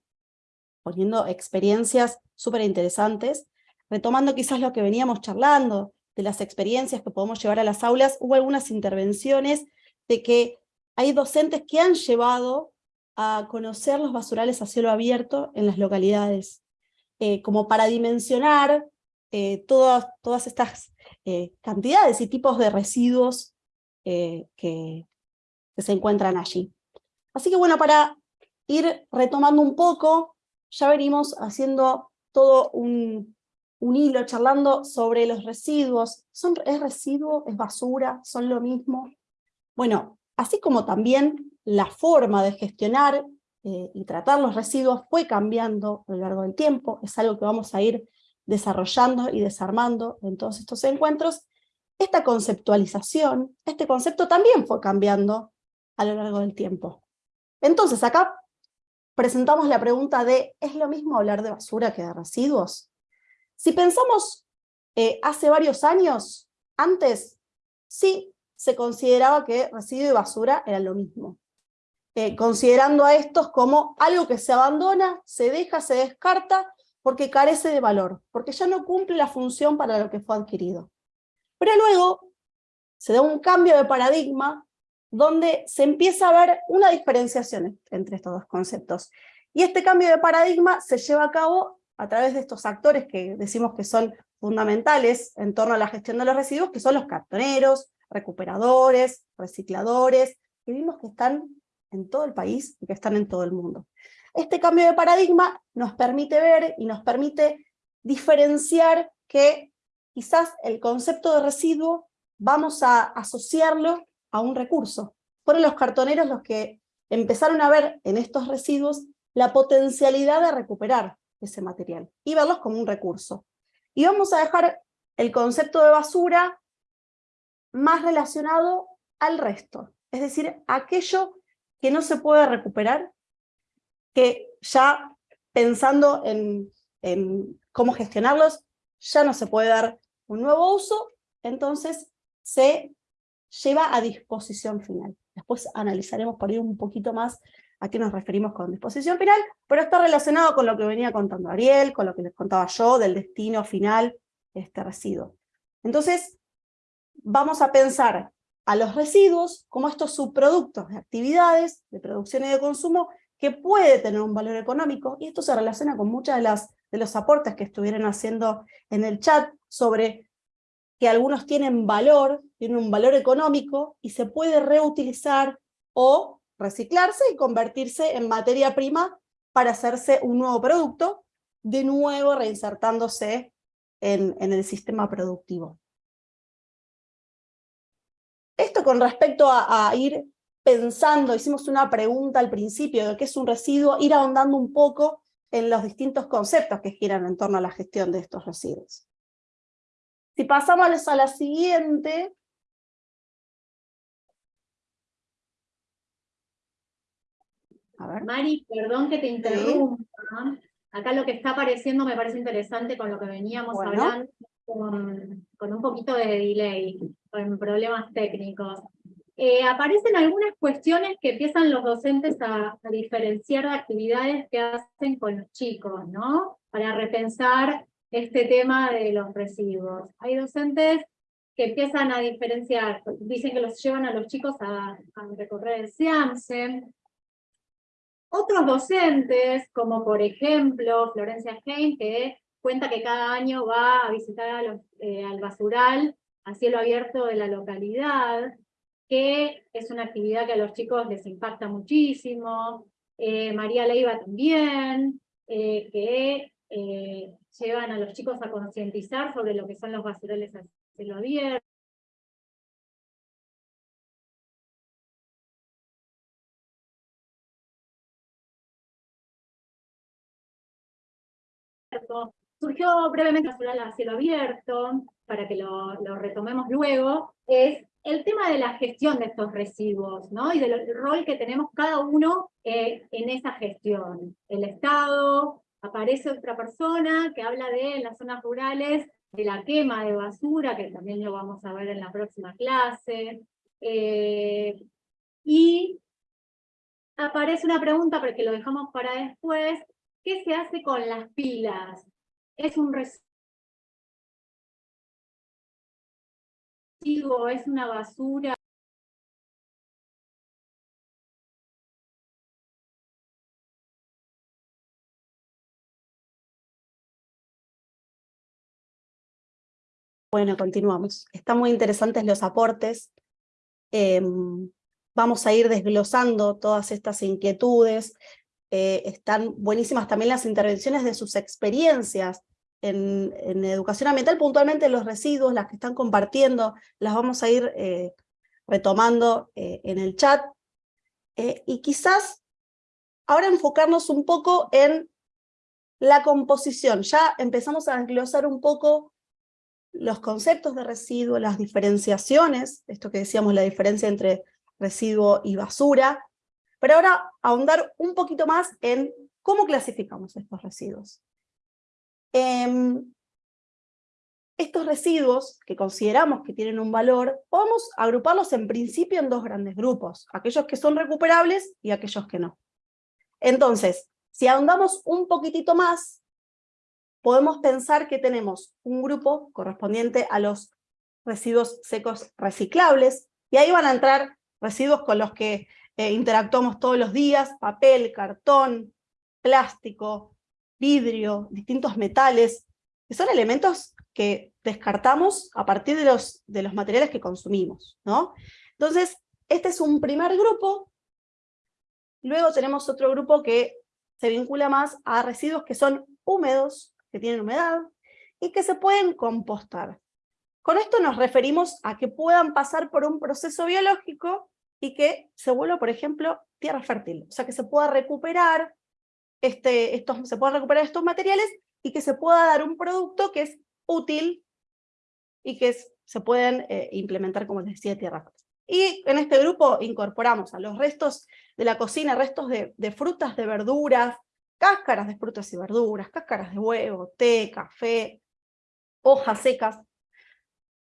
poniendo experiencias súper interesantes, retomando quizás lo que veníamos charlando, de las experiencias que podemos llevar a las aulas, hubo algunas intervenciones de que hay docentes que han llevado a conocer los basurales a cielo abierto en las localidades, eh, como para dimensionar eh, todas, todas estas eh, cantidades y tipos de residuos que, que se encuentran allí. Así que bueno, para ir retomando un poco, ya venimos haciendo todo un, un hilo charlando sobre los residuos. ¿Son, ¿Es residuo? ¿Es basura? ¿Son lo mismo? Bueno, así como también la forma de gestionar eh, y tratar los residuos fue cambiando a lo largo del tiempo, es algo que vamos a ir desarrollando y desarmando en todos estos encuentros, esta conceptualización, este concepto también fue cambiando a lo largo del tiempo. Entonces acá presentamos la pregunta de, ¿es lo mismo hablar de basura que de residuos? Si pensamos eh, hace varios años, antes, sí se consideraba que residuo y basura eran lo mismo. Eh, considerando a estos como algo que se abandona, se deja, se descarta, porque carece de valor, porque ya no cumple la función para lo que fue adquirido. Pero luego se da un cambio de paradigma donde se empieza a ver una diferenciación entre estos dos conceptos. Y este cambio de paradigma se lleva a cabo a través de estos actores que decimos que son fundamentales en torno a la gestión de los residuos, que son los cartoneros, recuperadores, recicladores, que vimos que están en todo el país y que están en todo el mundo. Este cambio de paradigma nos permite ver y nos permite diferenciar que quizás el concepto de residuo vamos a asociarlo a un recurso. Fueron los cartoneros los que empezaron a ver en estos residuos la potencialidad de recuperar ese material y verlos como un recurso. Y vamos a dejar el concepto de basura más relacionado al resto, es decir, aquello que no se puede recuperar, que ya pensando en, en cómo gestionarlos, ya no se puede dar un nuevo uso, entonces se lleva a disposición final. Después analizaremos por ahí un poquito más a qué nos referimos con disposición final, pero está relacionado con lo que venía contando Ariel, con lo que les contaba yo, del destino final de este residuo. Entonces, vamos a pensar a los residuos como estos subproductos de actividades, de producción y de consumo, que puede tener un valor económico, y esto se relaciona con muchas de, de los aportes que estuvieron haciendo en el chat sobre que algunos tienen valor, tienen un valor económico, y se puede reutilizar o reciclarse y convertirse en materia prima para hacerse un nuevo producto, de nuevo reinsertándose en, el sistema productivo. Esto con respecto a, a, ir pensando, hicimos una pregunta al principio de qué es un residuo, ir ahondando un poco en los distintos conceptos que giran en torno a la gestión de estos residuos. Si pasamos a la siguiente, Mari, perdón que te interrumpa. Acá lo que está apareciendo me parece interesante con lo que veníamos hablando, con, un poquito de delay, con problemas técnicos. Eh, aparecen algunas cuestiones que empiezan los docentes a, a, diferenciar de actividades que hacen con los chicos, ¿no? Para repensar este tema de los residuos. Hay docentes que empiezan a diferenciar, dicen que los llevan a los chicos a, a recorrer el SIAMSE, otros docentes, como por ejemplo Florencia Heim, que cuenta que cada año va a visitar eh, al basural a cielo abierto de la localidad, que es una actividad que a los chicos les impacta muchísimo. Eh, María Leiva también, eh, que llevan a los chicos a concientizar sobre lo que son los basurales a cielo abierto. Surgió brevemente a cielo abierto, para que lo, retomemos luego, es el tema de la gestión de estos residuos, ¿no? Y del rol que tenemos cada uno eh, en esa gestión. El Estado, aparece otra persona que habla de, las zonas rurales, de la quema de basura, que también lo vamos a ver en la próxima clase. Eh, y aparece una pregunta, porque lo dejamos para después, ¿Qué se hace con las pilas? ¿Es un residuo? ¿Es una basura? Bueno, continuamos. Están muy interesantes los aportes. Em, vamos a ir desglosando todas estas inquietudes. Eh, están buenísimas también las intervenciones de sus experiencias en, educación ambiental, puntualmente los residuos, las que están compartiendo, las vamos a ir eh, retomando eh, en el chat. y quizás ahora enfocarnos un poco en la composición. Ya empezamos a desglosar un poco los conceptos de residuo, las diferenciaciones, esto que decíamos, la diferencia entre residuo y basura, pero ahora ahondar un poquito más en cómo clasificamos estos residuos. Em, estos residuos que consideramos que tienen un valor, podemos agruparlos en principio en dos grandes grupos, aquellos que son recuperables y aquellos que no. Entonces, si ahondamos un poquitito más, podemos pensar que tenemos un grupo correspondiente a los residuos secos reciclables, y ahí van a entrar residuos con los que eh, interactuamos todos los días, papel, cartón, plástico, vidrio, distintos metales, que son elementos que descartamos a partir de los, de los materiales que consumimos. ¿no? Entonces, este es un primer grupo, luego tenemos otro grupo que se vincula más a residuos que son húmedos, que tienen humedad, y que se pueden compostar. Con esto nos referimos a que puedan pasar por un proceso biológico y que se vuelva, por ejemplo, tierra fértil, o sea, que se pueda recuperar, este, estos, se puedan recuperar estos materiales y que se pueda dar un producto que es útil y que se pueden eh, implementar, como les decía, tierra fértil. Y en este grupo incorporamos a los restos de la cocina, restos de, de, frutas, de verduras, cáscaras de frutas y verduras, cáscaras de huevo, té, café, hojas secas.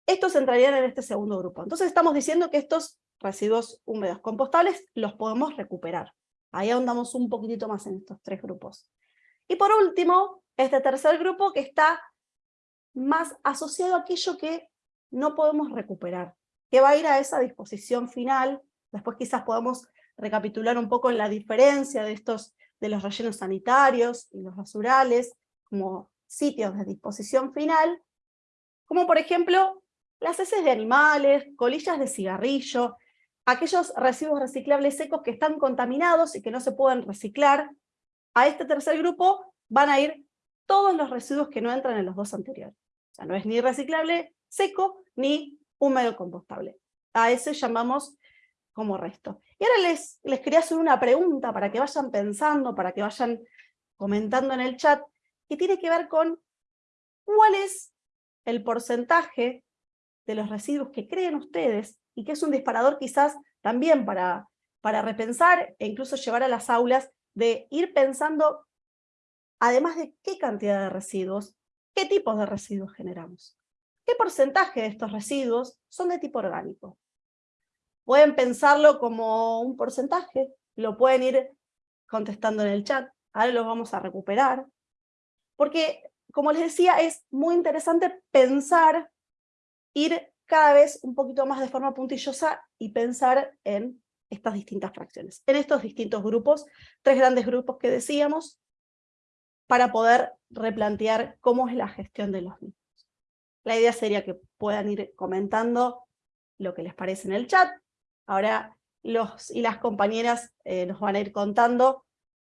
Estos entrarían en este segundo grupo. Entonces estamos diciendo que estos residuos húmedos compostables los podemos recuperar. Ahí ahondamos un poquitito más en estos tres grupos. Y por último, este tercer grupo que está más asociado a aquello que no podemos recuperar, que va a ir a esa disposición final. Después quizás podamos recapitular un poco la diferencia de estos de los rellenos sanitarios y los basurales como sitios de disposición final, como por ejemplo las heces de animales, colillas de cigarrillo, aquellos residuos reciclables secos que están contaminados y que no se pueden reciclar, a este tercer grupo van a ir todos los residuos que no entran en los dos anteriores. O sea, no es ni reciclable seco, ni húmedo compostable. A ese llamamos como resto. Y ahora les, les quería hacer una pregunta para que vayan pensando, para que vayan comentando en el chat, que tiene que ver con cuál es el porcentaje de los residuos que creen ustedes, y que es un disparador quizás también para, para repensar e incluso llevar a las aulas, de ir pensando, además de qué cantidad de residuos, qué tipos de residuos generamos. ¿Qué porcentaje de estos residuos son de tipo orgánico? Pueden pensarlo como un porcentaje, lo pueden ir contestando en el chat, ahora lo vamos a recuperar. Porque, como les decía, es muy interesante pensar, ir cada vez un poquito más de forma puntillosa y pensar en estas distintas fracciones, en estos distintos grupos, tres grandes grupos que decíamos, para poder replantear cómo es la gestión de los mismos. La idea sería que puedan ir comentando lo que les parece en el chat. Ahora los y las compañeras eh, nos van a ir contando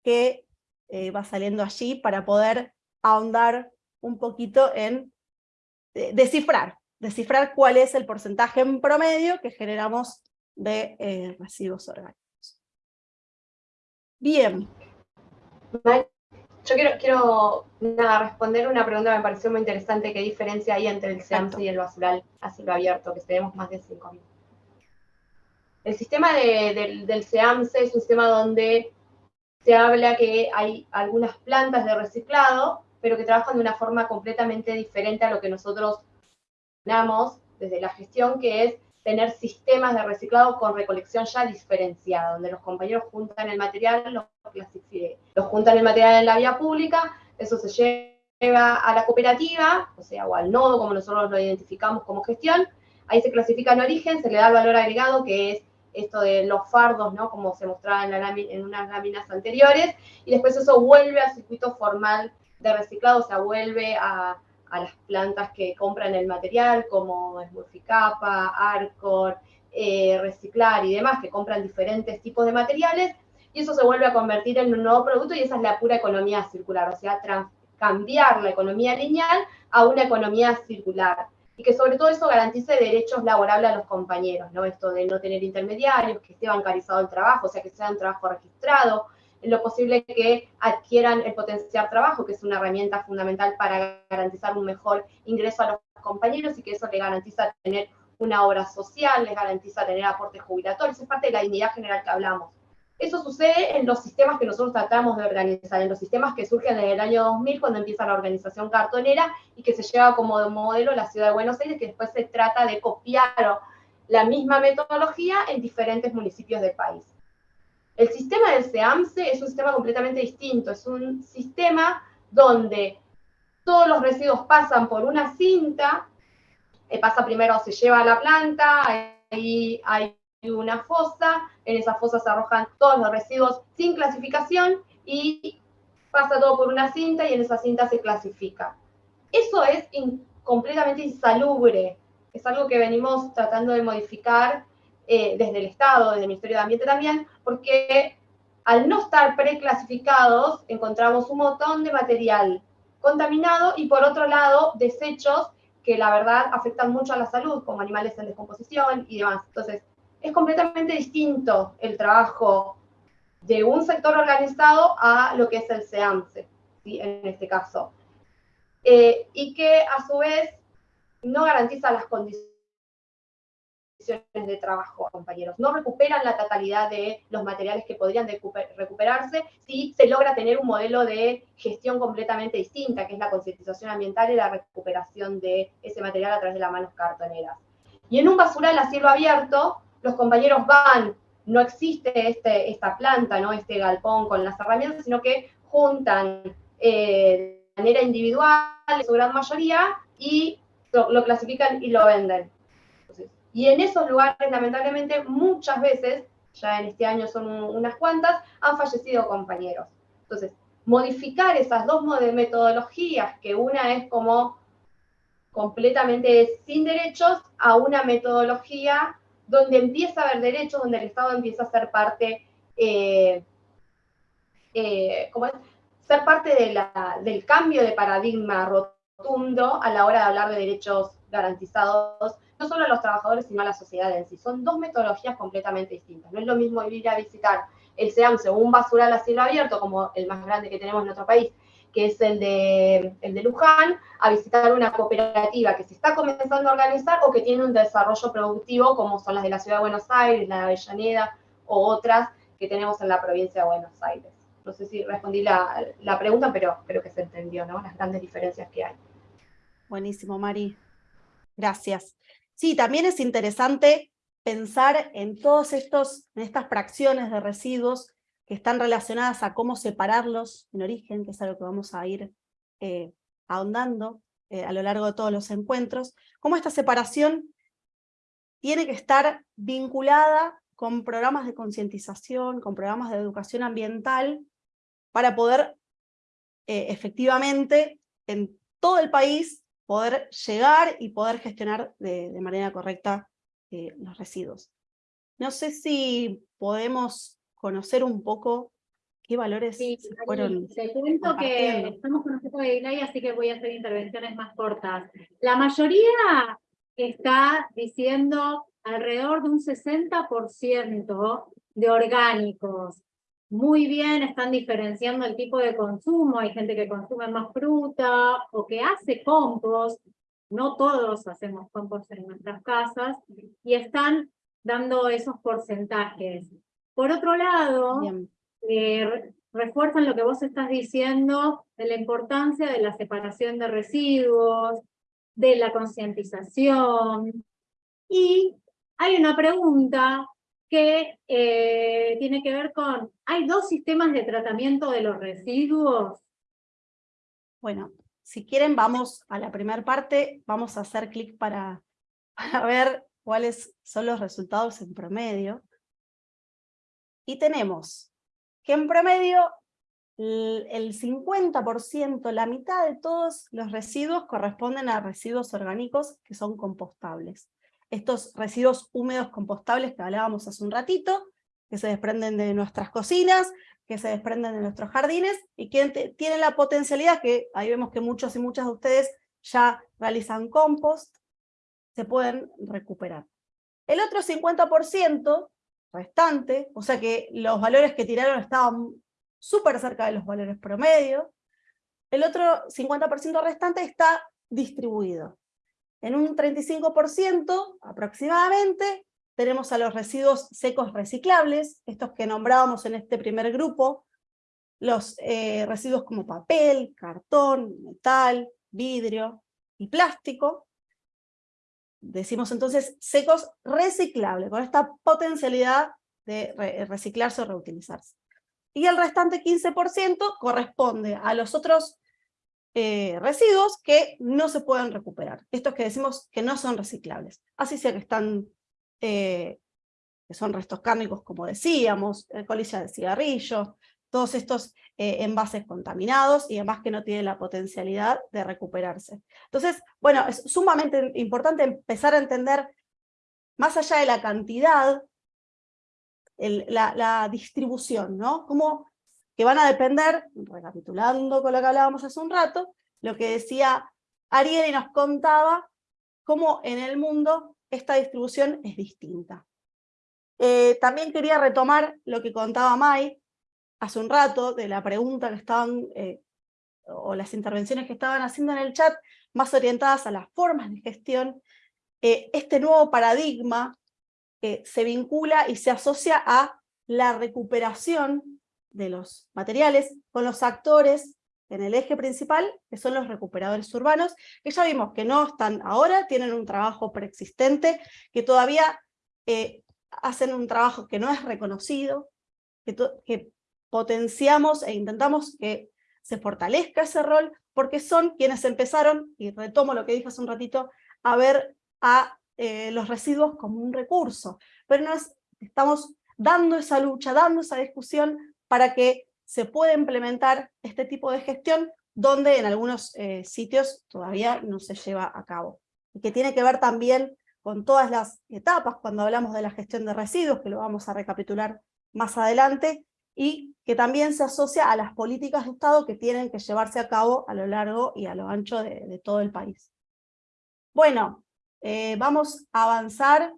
qué eh, va saliendo allí para poder ahondar un poquito en eh, descifrar, descifrar cuál es el porcentaje en promedio que generamos de residuos orgánicos. Bien. Yo quiero, quiero responder una pregunta que me pareció muy interesante, ¿qué diferencia hay entre el SEAMSE y el basural a cielo abierto, que tenemos más de 5.000? El sistema del SEAMSE es un sistema donde se habla que hay algunas plantas de reciclado, pero que trabajan de una forma completamente diferente a lo que nosotros damos desde la gestión, que es tener sistemas de reciclado con recolección ya diferenciada, donde los compañeros juntan el material, lo, lo juntan el material en la vía pública, eso se lleva a la cooperativa, o sea, o al nodo, como nosotros lo identificamos como gestión, ahí se clasifica en origen, se le da el valor agregado, que es esto de los fardos, ¿no? Como se mostraba en unas láminas anteriores, y después eso vuelve al circuito formal de reciclado, o sea, vuelve a, a las plantas que compran el material, como Smurficapa, Arcor, eh, Reciclar y demás, que compran diferentes tipos de materiales, y eso se vuelve a convertir en un nuevo producto y esa es la pura economía circular, o sea, cambiar la economía lineal a una economía circular. Y que sobre todo eso garantice derechos laborables a los compañeros, ¿no? Esto de no tener intermediarios, que esté bancarizado el trabajo, o sea, que sea un trabajo registrado, lo posible que adquieran el potencial trabajo, que es una herramienta fundamental para garantizar un mejor ingreso a los compañeros y que eso le garantiza tener una obra social, les garantiza tener aportes jubilatorios, es parte de la dignidad general que hablamos. Eso sucede en los sistemas que nosotros tratamos de organizar, en los sistemas que surgen desde el año 2000, cuando empieza la organización cartonera y que se lleva como modelo la ciudad de Buenos Aires, que después se trata de copiar la misma metodología en diferentes municipios del país. El sistema del SEAMSE es un sistema completamente distinto, es un sistema donde todos los residuos pasan por una cinta, eh, pasa primero, se lleva a la planta, ahí hay una fosa, en esa fosa se arrojan todos los residuos sin clasificación y pasa todo por una cinta y en esa cinta se clasifica. Eso es completamente insalubre, es algo que venimos tratando de modificar eh, desde el Estado, desde el Ministerio de Ambiente también, porque al no estar preclasificados encontramos un montón de material contaminado y por otro lado desechos que la verdad afectan mucho a la salud, como animales en descomposición y demás. Entonces, es completamente distinto el trabajo de un sector organizado a lo que es el SEAMSE, en este caso. Eh, y que a su vez no garantiza las condiciones de trabajo, compañeros. No recuperan la totalidad de los materiales que podrían recuperarse si se logra tener un modelo de gestión completamente distinta, que es la concientización ambiental y la recuperación de ese material a través de las manos cartoneras. Y en un basural a cielo abierto, los compañeros van, no existe este, esta planta, ¿no? este galpón con las herramientas, sino que juntan eh, de manera individual, su gran mayoría, y lo, clasifican y lo venden. Y en esos lugares, lamentablemente, muchas veces, ya en este año son unas cuantas, han fallecido compañeros. Entonces, modificar esas dos metodologías, que una es como completamente sin derechos, a una metodología donde empieza a haber derechos, donde el Estado empieza a ser parte, eh, eh, ser parte del cambio de paradigma rotundo a la hora de hablar de derechos garantizados, no solo a los trabajadores, sino a la sociedad en sí. Son dos metodologías completamente distintas. No es lo mismo ir a visitar el SEAMSE o un basural a cielo abierto, como el más grande que tenemos en nuestro país, que es el de, el de Luján, a visitar una cooperativa que se está comenzando a organizar o que tiene un desarrollo productivo, como son las de la Ciudad de Buenos Aires, la de Avellaneda o otras que tenemos en la provincia de Buenos Aires. No sé si respondí la, la pregunta, pero creo que se entendió, ¿no? Las grandes diferencias que hay. Buenísimo, Mari. Gracias. Sí, también es interesante pensar en en estas fracciones de residuos que están relacionadas a cómo separarlos en origen, que es algo que vamos a ir eh, ahondando eh, a lo largo de todos los encuentros, cómo esta separación tiene que estar vinculada con programas de concientización, con programas de educación ambiental, para poder eh, efectivamente en todo el país poder llegar y poder gestionar de, de manera correcta los residuos. No sé si podemos conocer un poco qué valores sí, fueron Te cuento que estamos con un poco de delay, así que voy a hacer intervenciones más cortas. La mayoría está diciendo alrededor de un 60% de orgánicos. Muy bien, están diferenciando el tipo de consumo. Hay gente que consume más fruta o que hace compost. No todos hacemos compost en nuestras casas. Y están dando esos porcentajes. Por otro lado, eh, refuerzan lo que vos estás diciendo de la importancia de la separación de residuos, de la concientización. Y hay una pregunta que eh, tiene que ver con, ¿hay dos sistemas de tratamiento de los residuos? Bueno, si quieren vamos a la primera parte, vamos a hacer clic para, (laughs) para ver cuáles son los resultados en promedio. Y tenemos que en promedio el 50%, la mitad de todos los residuos corresponden a residuos orgánicos que son compostables. Estos residuos húmedos compostables que hablábamos hace un ratito, que se desprenden de nuestras cocinas, que se desprenden de nuestros jardines, y que tienen la potencialidad, que ahí vemos que muchos y muchas de ustedes ya realizan compost, se pueden recuperar. El otro 50% restante, o sea que los valores que tiraron estaban súper cerca de los valores promedio. El otro 50% restante está distribuido. En un 35% aproximadamente tenemos a los residuos secos reciclables, estos que nombrábamos en este primer grupo, los eh, residuos como papel, cartón, metal, vidrio y plástico. Decimos entonces secos reciclables, con esta potencialidad de reciclarse o reutilizarse. Y el restante 15% corresponde a los otros eh, residuos que no se pueden recuperar. Estos que decimos que no son reciclables. Así sea que están, eh, que son restos cárnicos como decíamos, colilla de cigarrillo, todos estos eh, envases contaminados y además que no tienen la potencialidad de recuperarse. Entonces, bueno, es sumamente importante empezar a entender, más allá de la cantidad, la, distribución, ¿no? Cómo que van a depender, recapitulando con lo que hablábamos hace un rato, lo que decía Ariel y nos contaba, cómo en el mundo esta distribución es distinta. Eh, también quería retomar lo que contaba Mai hace un rato, de la pregunta que estaban, eh, o las intervenciones que estaban haciendo en el chat, más orientadas a las formas de gestión, eh, este nuevo paradigma se vincula y se asocia a la recuperación de los materiales con los actores en el eje principal, que son los recuperadores urbanos, que ya vimos que no están ahora, tienen un trabajo preexistente, que todavía eh, hacen un trabajo que no es reconocido, que, potenciamos e intentamos que se fortalezca ese rol, porque son quienes empezaron, y retomo lo que dije hace un ratito, a ver a eh, los residuos como un recurso, pero nos estamos dando esa lucha, dando esa discusión para que se pueda implementar este tipo de gestión donde en algunos eh, sitios todavía no se lleva a cabo. Y que tiene que ver también con todas las etapas cuando hablamos de la gestión de residuos, que lo vamos a recapitular más adelante, y que también se asocia a las políticas de Estado que tienen que llevarse a cabo a lo largo y a lo ancho de todo el país. Bueno, eh, vamos a avanzar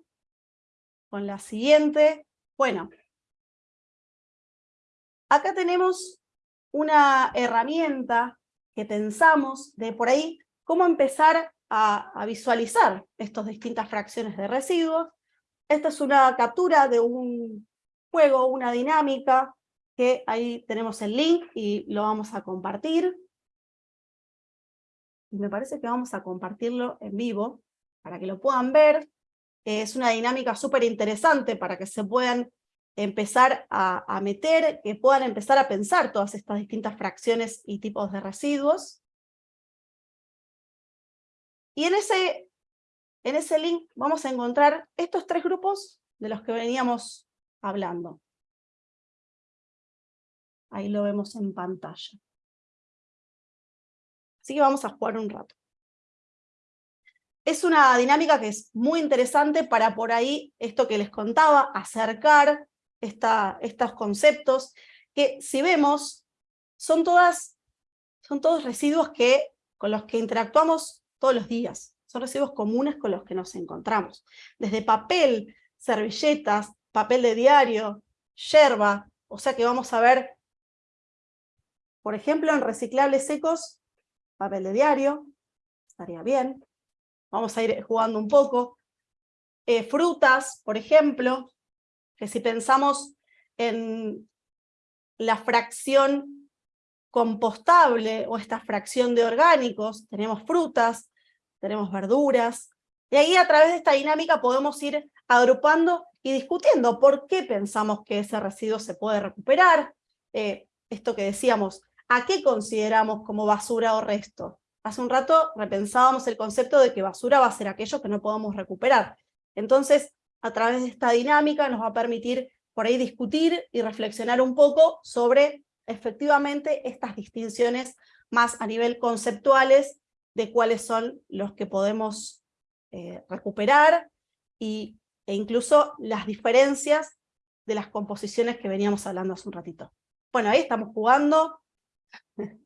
con la siguiente. Bueno, acá tenemos una herramienta que pensamos de por ahí cómo empezar a, visualizar estas distintas fracciones de residuos. Esta es una captura de un juego, una dinámica, que ahí tenemos el link y lo vamos a compartir. Y me parece que vamos a compartirlo en vivo para que lo puedan ver. Es una dinámica súper interesante para que se puedan empezar a, meter, que puedan empezar a pensar todas estas distintas fracciones y tipos de residuos. Y en ese, en ese link vamos a encontrar estos tres grupos de los que veníamos hablando. Ahí lo vemos en pantalla. Así que vamos a jugar un rato es una dinámica que es muy interesante para por ahí, esto que les contaba, acercar estos conceptos, que si vemos, son, todas, son todos residuos que, con los que interactuamos todos los días, son residuos comunes con los que nos encontramos. Desde papel, servilletas, papel de diario, yerba, o sea que vamos a ver, por ejemplo, en reciclables secos, papel de diario, estaría bien, vamos a ir jugando un poco. Eh, frutas, por ejemplo, que si pensamos en la fracción compostable o esta fracción de orgánicos, tenemos frutas, tenemos verduras, y ahí a través de esta dinámica podemos ir agrupando y discutiendo por qué pensamos que ese residuo se puede recuperar, eh, esto que decíamos, ¿a qué consideramos como basura o resto? Hace un rato repensábamos el concepto de que basura va a ser aquello que no podamos recuperar. Entonces, a través de esta dinámica nos va a permitir por ahí discutir y reflexionar un poco sobre efectivamente estas distinciones más a nivel conceptuales de cuáles son los que podemos eh, recuperar y, e incluso las diferencias de las composiciones que veníamos hablando hace un ratito. Bueno, ahí estamos jugando. (laughs)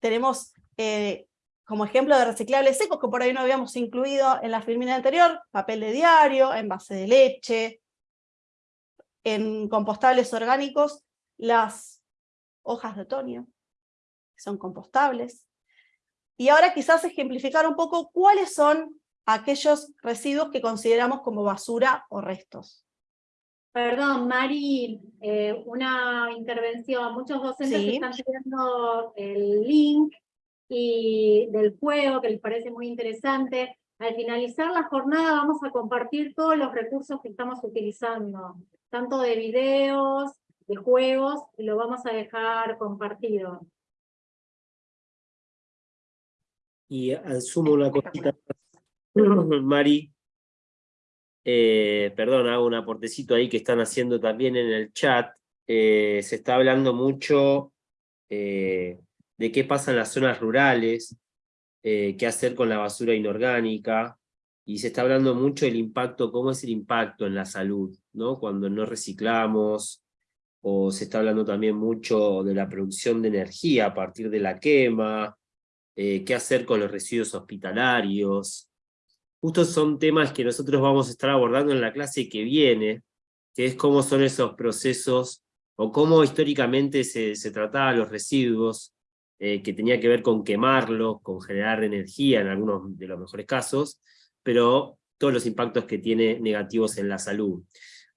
Tenemos eh, como ejemplo de reciclables secos que por ahí no habíamos incluido en la filmina anterior, papel de diario, envase de leche, en compostables orgánicos, las hojas de otoño, que son compostables. Y ahora quizás ejemplificar un poco cuáles son aquellos residuos que consideramos como basura o restos. Perdón, Mari, eh, una intervención. Muchos docentes están pidiendo el link y del juego, que les parece muy interesante. Al finalizar la jornada vamos a compartir todos los recursos que estamos utilizando, tanto de videos, de juegos, y lo vamos a dejar compartido. Y asumo una cosita, (laughs) Mari, eh, perdón, hago un aportecito ahí que están haciendo también en el chat. Eh, se está hablando mucho eh, de qué pasa en las zonas rurales, qué hacer con la basura inorgánica, y se está hablando mucho del impacto, cómo es el impacto en la salud, ¿no? cuando no reciclamos, o se está hablando también mucho de la producción de energía a partir de la quema, qué hacer con los residuos hospitalarios, Justo son temas que nosotros vamos a estar abordando en la clase que viene, que es cómo son esos procesos, o cómo históricamente se, se trataban los residuos, eh, que tenía que ver con quemarlos, con generar energía en algunos de los mejores casos, pero todos los impactos que tiene negativos en la salud.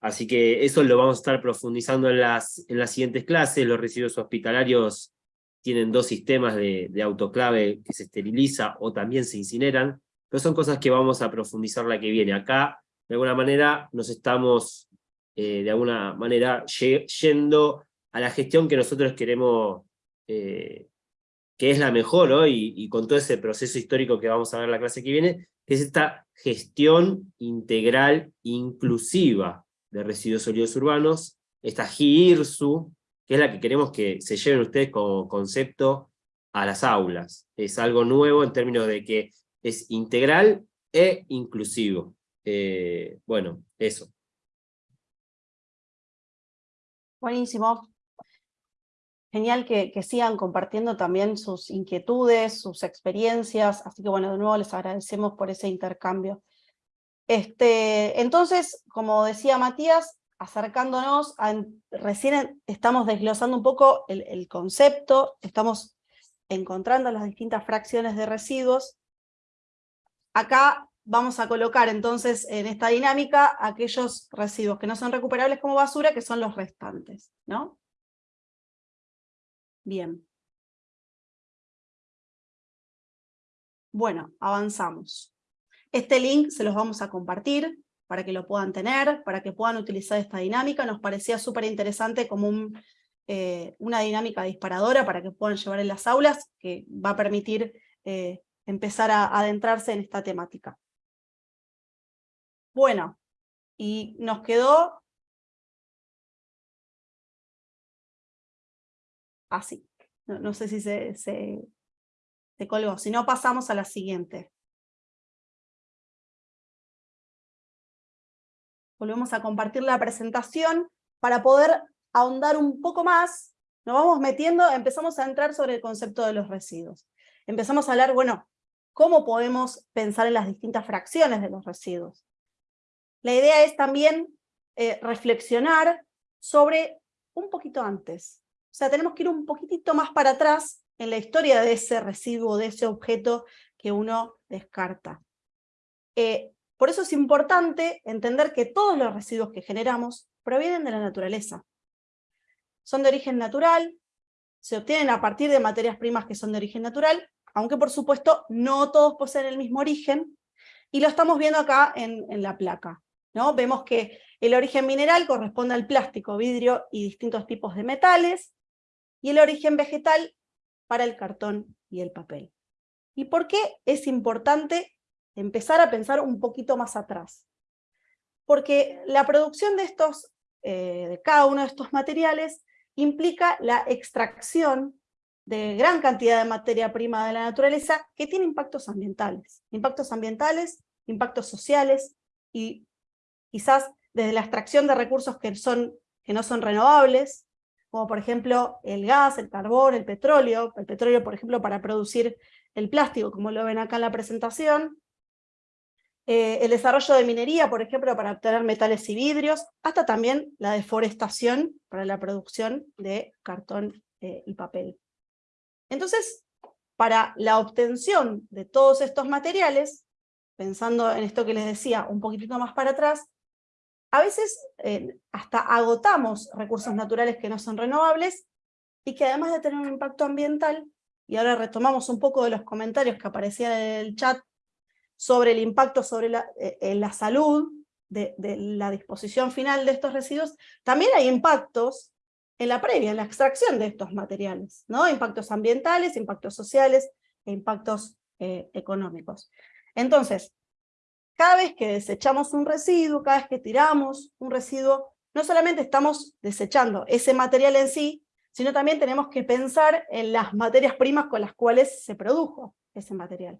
Así que eso lo vamos a estar profundizando en las, en las siguientes clases. Los residuos hospitalarios tienen dos sistemas de, de autoclave que se esteriliza o también se incineran, pero son cosas que vamos a profundizar la que viene. Acá, de alguna manera, nos estamos, eh, de alguna manera, yendo a la gestión que nosotros queremos, eh, que es la mejor hoy, y con todo ese proceso histórico que vamos a ver en la clase que viene, que es esta gestión integral inclusiva de residuos sólidos urbanos, esta GIRSU, que es la que queremos que se lleven ustedes como concepto a las aulas. Es algo nuevo en términos de que es integral e inclusivo. Eh, bueno, eso. Buenísimo. Genial que, sigan compartiendo también sus inquietudes, sus experiencias, así que bueno, de nuevo les agradecemos por ese intercambio. Este, entonces, como decía Matías, acercándonos, recién estamos desglosando un poco el, el concepto, estamos encontrando las distintas fracciones de residuos, Acá vamos a colocar entonces en esta dinámica aquellos residuos que no son recuperables como basura, que son los restantes, ¿no? Bien. Bueno, avanzamos. Este link se los vamos a compartir para que lo puedan tener, para que puedan utilizar esta dinámica. Nos parecía súper interesante como eh, una dinámica disparadora para que puedan llevar en las aulas, que va a permitir eh, empezar a adentrarse en esta temática. Bueno, y nos quedó así. No, sé si se colgó, si no pasamos a la siguiente. Volvemos a compartir la presentación para poder ahondar un poco más. Nos vamos metiendo, empezamos a entrar sobre el concepto de los residuos. Empezamos a hablar, bueno, cómo podemos pensar en las distintas fracciones de los residuos. La idea es también eh, reflexionar sobre un poquito antes. O sea, tenemos que ir un poquitito más para atrás en la historia de ese residuo, de ese objeto que uno descarta. Eh, por eso es importante entender que todos los residuos que generamos provienen de la naturaleza. Son de origen natural, se obtienen a partir de materias primas que son de origen natural, aunque por supuesto no todos poseen el mismo origen, y lo estamos viendo acá en, la placa. ¿no? Vemos que el origen mineral corresponde al plástico, vidrio y distintos tipos de metales, y el origen vegetal para el cartón y el papel. ¿Y por qué es importante empezar a pensar un poquito más atrás? Porque la producción de, estos, eh, de cada uno de estos materiales implica la extracción de gran cantidad de materia prima de la naturaleza que tiene impactos ambientales. Impactos ambientales, impactos sociales y quizás desde la extracción de recursos que, son, que no son renovables, como por ejemplo el gas, el carbón, el petróleo, el petróleo por ejemplo para producir el plástico, como lo ven acá en la presentación, eh, el desarrollo de minería, por ejemplo, para obtener metales y vidrios, hasta también la deforestación para la producción de cartón eh, y papel. Entonces, para la obtención de todos estos materiales, pensando en esto que les decía un poquitito más para atrás, a veces eh, hasta agotamos recursos naturales que no son renovables y que además de tener un impacto ambiental, y ahora retomamos un poco de los comentarios que aparecían en el chat sobre el impacto sobre la, eh, salud de, de, la disposición final de estos residuos, también hay impactos en la previa, en la extracción de estos materiales, ¿no? impactos ambientales, impactos sociales e impactos eh, económicos. Entonces, cada vez que desechamos un residuo, cada vez que tiramos un residuo, no solamente estamos desechando ese material en sí, sino también tenemos que pensar en las materias primas con las cuales se produjo ese material.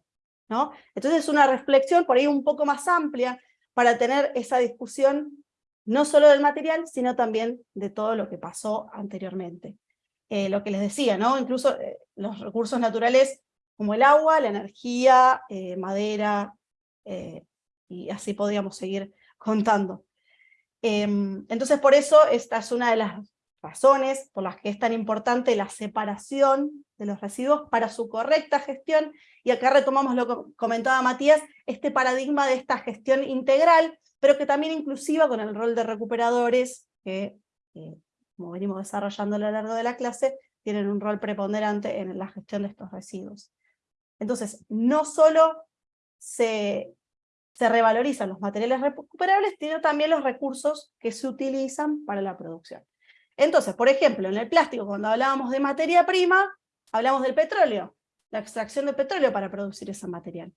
¿no? Entonces es una reflexión por ahí un poco más amplia para tener esa discusión no solo del material, sino también de todo lo que pasó anteriormente. Eh, lo que les decía, ¿no? incluso eh, los recursos naturales como el agua, la energía, eh, madera, y así podríamos seguir contando. Em, entonces por eso esta es una de las razones por las que es tan importante la separación de los residuos para su correcta gestión, y acá retomamos lo que comentaba Matías, este paradigma de esta gestión integral, pero que también inclusiva con el rol de recuperadores, que eh, como venimos desarrollando a lo largo de la clase, tienen un rol preponderante en la gestión de estos residuos. Entonces, no solo se, se revalorizan los materiales recuperables, sino también los recursos que se utilizan para la producción. Entonces, por ejemplo, en el plástico, cuando hablábamos de materia prima, hablamos del petróleo, la extracción de petróleo para producir ese material.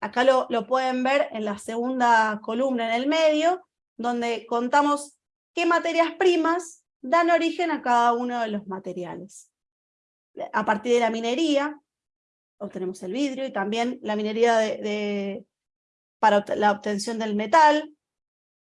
Acá lo, lo pueden ver en la segunda columna en el medio, donde contamos qué materias primas dan origen a cada uno de los materiales. A partir de la minería, obtenemos el vidrio, y también la minería de, de, para la obtención del metal,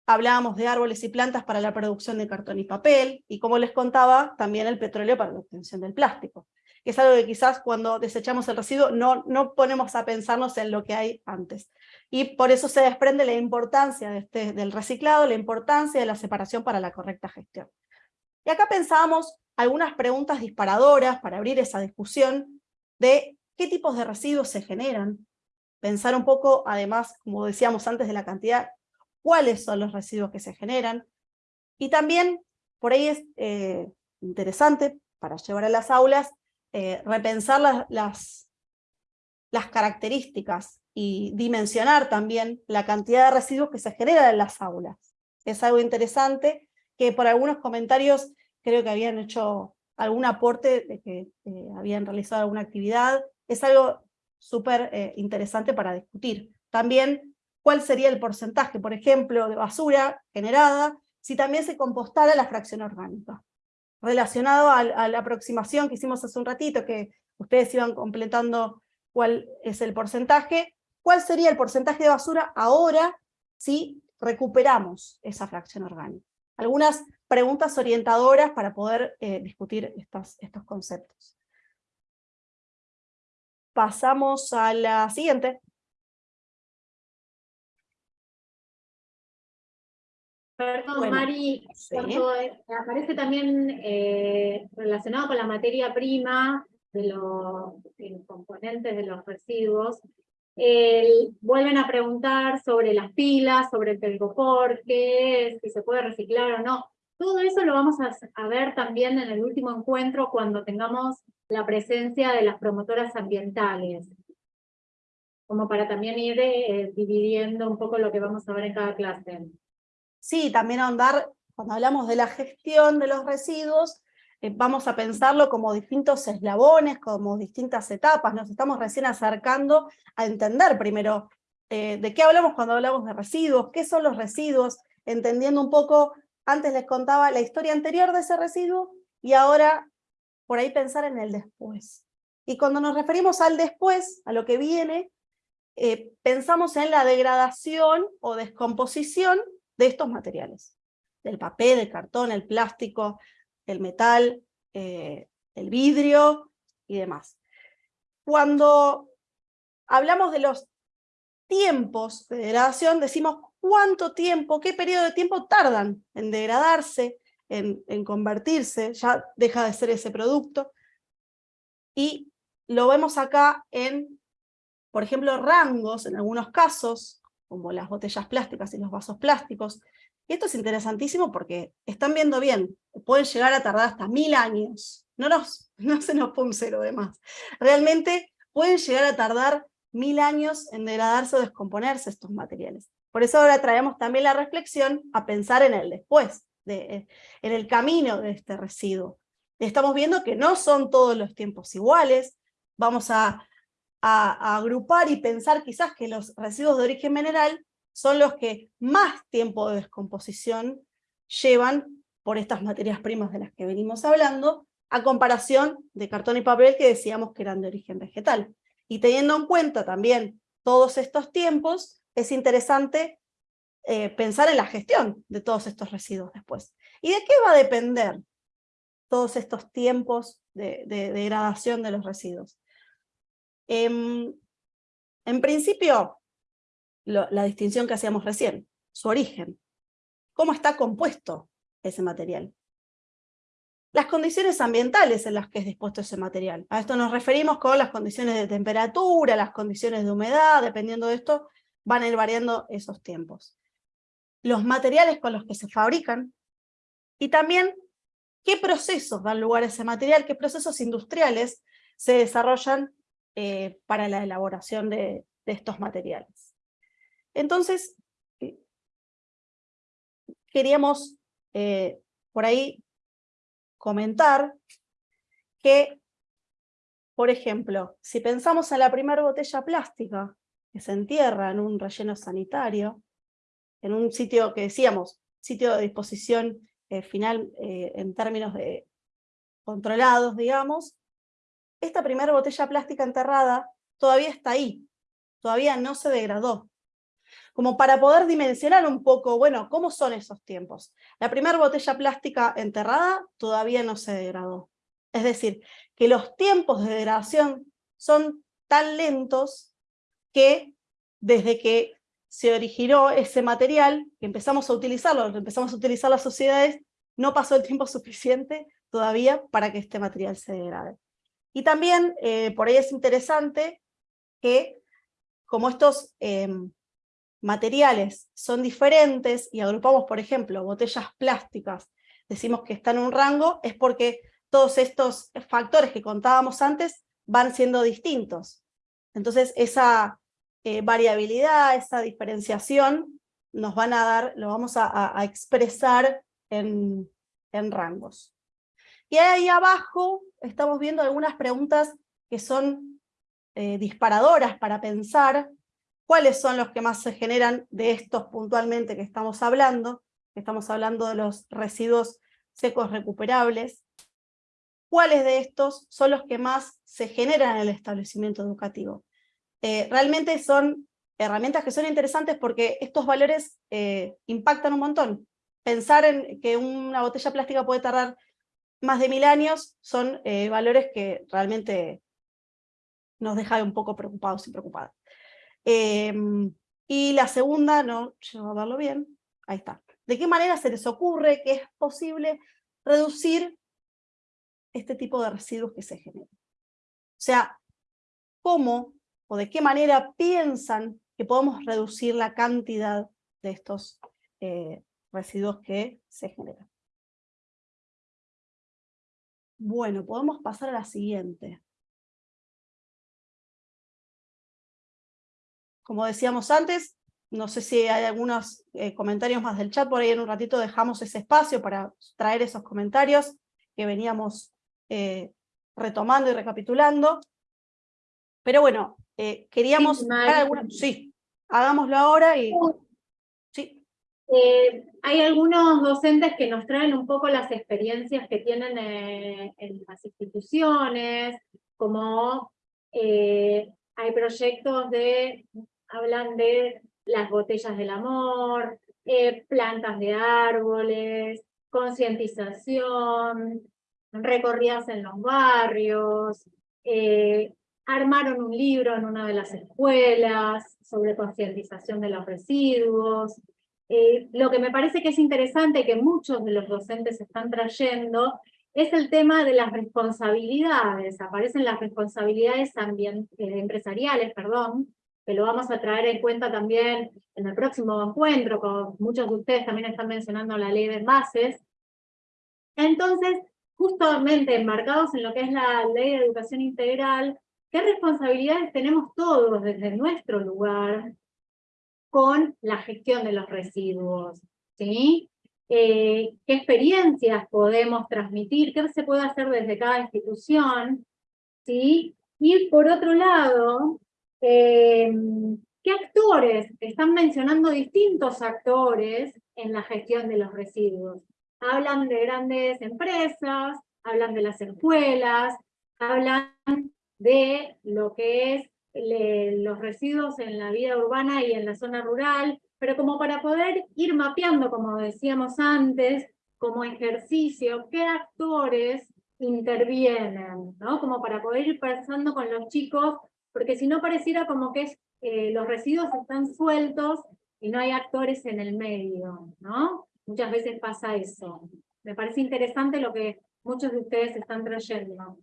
hablábamos de árboles y plantas para la producción de cartón y papel, y como les contaba, también el petróleo para la obtención del plástico, que es algo que quizás cuando desechamos el residuo no, no ponemos a pensarnos en lo que hay antes. Y por eso se desprende la importancia este, del reciclado, la importancia de la separación para la correcta gestión. Y acá pensábamos algunas preguntas disparadoras para abrir esa discusión de qué tipos de residuos se generan, pensar un poco, además, como decíamos antes, de la cantidad cuáles son los residuos que se generan, y también, por ahí es eh, interesante, para llevar a las aulas, eh, repensar las, las, características y dimensionar también la cantidad de residuos que se generan en las aulas. Es algo interesante que por algunos comentarios creo que habían hecho algún aporte de que eh, habían realizado alguna actividad. Es algo súper eh, interesante para discutir. También cuál sería el porcentaje, por ejemplo, de basura generada, si también se compostara la fracción orgánica. Relacionado a, la aproximación que hicimos hace un ratito, que ustedes iban completando cuál es el porcentaje, cuál sería el porcentaje de basura ahora si recuperamos esa fracción orgánica. Algunas preguntas orientadoras para poder eh, discutir estos conceptos. Pasamos a la siguiente. Perdón, bueno, Mari, sí. Aparece también eh, relacionado con la materia prima de los, de los componentes de los residuos. Vuelven a preguntar sobre las pilas, sobre el telgopor, qué es, si se puede reciclar o no. Todo eso lo vamos a, a ver también en el último encuentro cuando tengamos la presencia de las promotoras ambientales como para también ir eh, dividiendo un poco lo que vamos a ver en cada clase. Sí, también ahondar, cuando hablamos de la gestión de los residuos, eh, vamos a pensarlo como distintos eslabones, como distintas etapas, nos estamos recién acercando a entender primero eh, de qué hablamos cuando hablamos de residuos, qué son los residuos, entendiendo un poco, antes les contaba la historia anterior de ese residuo, y ahora por ahí pensar en el después. Y cuando nos referimos al después, a lo que viene, eh, pensamos en la degradación o descomposición de estos materiales, del papel, el cartón, el plástico, el metal, eh, el vidrio y demás. Cuando hablamos de los tiempos de degradación, decimos cuánto tiempo, qué periodo de tiempo tardan en degradarse, en, convertirse, ya deja de ser ese producto, y lo vemos acá en, por ejemplo, rangos, en algunos casos, como las botellas plásticas y los vasos plásticos. Y esto es interesantísimo porque están viendo bien, pueden llegar a tardar hasta mil años. No, nos, (laughs) no se nos pone cero de más. Realmente pueden llegar a tardar mil años en degradarse o descomponerse estos materiales. Por eso ahora traemos también la reflexión a pensar en el después, de, en el camino de este residuo. Estamos viendo que no son todos los tiempos iguales, vamos a, agrupar y pensar quizás que los residuos de origen mineral son los que más tiempo de descomposición llevan por estas materias primas de las que venimos hablando, a comparación de cartón y papel que decíamos que eran de origen vegetal. Y teniendo en cuenta también todos estos tiempos, es interesante eh, pensar en la gestión de todos estos residuos después. ¿Y de qué va a depender todos estos tiempos de, degradación de los residuos? Em, en principio, la distinción que hacíamos recién, su origen. ¿Cómo está compuesto ese material? las condiciones ambientales en las que es dispuesto ese material. A esto nos referimos con las condiciones de temperatura, las condiciones de humedad, dependiendo de esto, van a ir variando esos tiempos. Los materiales con los que se fabrican, y también qué procesos dan lugar a ese material, qué procesos industriales se desarrollan eh, para la elaboración de, estos materiales. Entonces, eh, queríamos eh, por ahí comentar que, por ejemplo, si pensamos en la primera botella plástica que se entierra en un relleno sanitario, en un sitio que decíamos, sitio de disposición eh, final eh, en términos de controlados, digamos, esta primera botella plástica enterrada todavía está ahí, todavía no se degradó, como para poder dimensionar un poco, bueno, ¿cómo son esos tiempos? La primera botella plástica enterrada todavía no se degradó. Es decir, que los tiempos de degradación son tan lentos que desde que se originó ese material, que empezamos a utilizarlo, empezamos a utilizar las sociedades, no pasó el tiempo (laughs) suficiente todavía para que este material se degrade. Y también, eh, por ahí es interesante que, como estos em, materiales son diferentes y agrupamos, por ejemplo, botellas plásticas, decimos que están en un rango, es porque todos estos factores que contábamos antes van siendo distintos. Entonces esa eh, variabilidad, esa diferenciación, nos van a dar, lo vamos a, expresar en, rangos. Y ahí abajo estamos viendo algunas preguntas que son eh, disparadoras para pensar cuáles son los que más se generan de estos puntualmente que estamos hablando, estamos hablando de los residuos secos recuperables, cuáles de estos son los que más se generan en el establecimiento educativo. Eh, realmente son herramientas que son interesantes porque estos valores eh, impactan un montón. Pensar en que una botella plástica puede tardar más de mil años son eh, valores que realmente nos dejan un poco preocupados y preocupadas. Y la segunda, no llego a verlo bien, ahí está. ¿De qué manera se les ocurre que es posible reducir este tipo de residuos que se generan? O sea, ¿cómo o de qué manera piensan que podemos reducir la cantidad de estos eh, residuos que se generan? Bueno, podemos pasar a la siguiente. Como decíamos antes, no sé si hay algunos eh, comentarios más del chat, por ahí en un ratito dejamos ese espacio para traer esos comentarios que veníamos eh, retomando y recapitulando. Pero bueno, eh, queríamos... Sí, hagámoslo ahora y... Sí. hay algunos docentes que nos traen un poco las experiencias que tienen en las instituciones, como hay proyectos de hablan de las botellas del amor, eh, plantas de árboles, concientización, recorridas en los barrios, eh, armaron un libro en una de las escuelas sobre concientización de los residuos. Eh, lo que me parece que es interesante que muchos de los docentes están trayendo es el tema de las responsabilidades. Aparecen las responsabilidades eh, empresariales, perdón, que lo vamos a traer en cuenta también en el próximo encuentro, con muchos de ustedes también están mencionando la ley de bases. Entonces, justamente enmarcados en lo que es la ley de educación integral, ¿qué responsabilidades tenemos todos desde nuestro lugar con la gestión de los residuos? ¿sí? Eh, ¿Qué experiencias podemos transmitir? ¿Qué se puede hacer desde cada institución? ¿sí? Y por otro lado, eh, ¿qué actores? Están mencionando distintos actores en la gestión de los residuos hablan de grandes empresas, hablan de las escuelas, hablan de lo que es los residuos en la vida urbana y en la zona rural, pero como para poder ir mapeando, como decíamos antes, como ejercicio, qué actores intervienen, ¿no? Como para poder ir pensando con los chicos, porque si no pareciera como que eh, los residuos están sueltos y no hay actores en el medio, ¿no? Muchas veces pasa eso. Me parece interesante lo que muchos de ustedes están trayendo.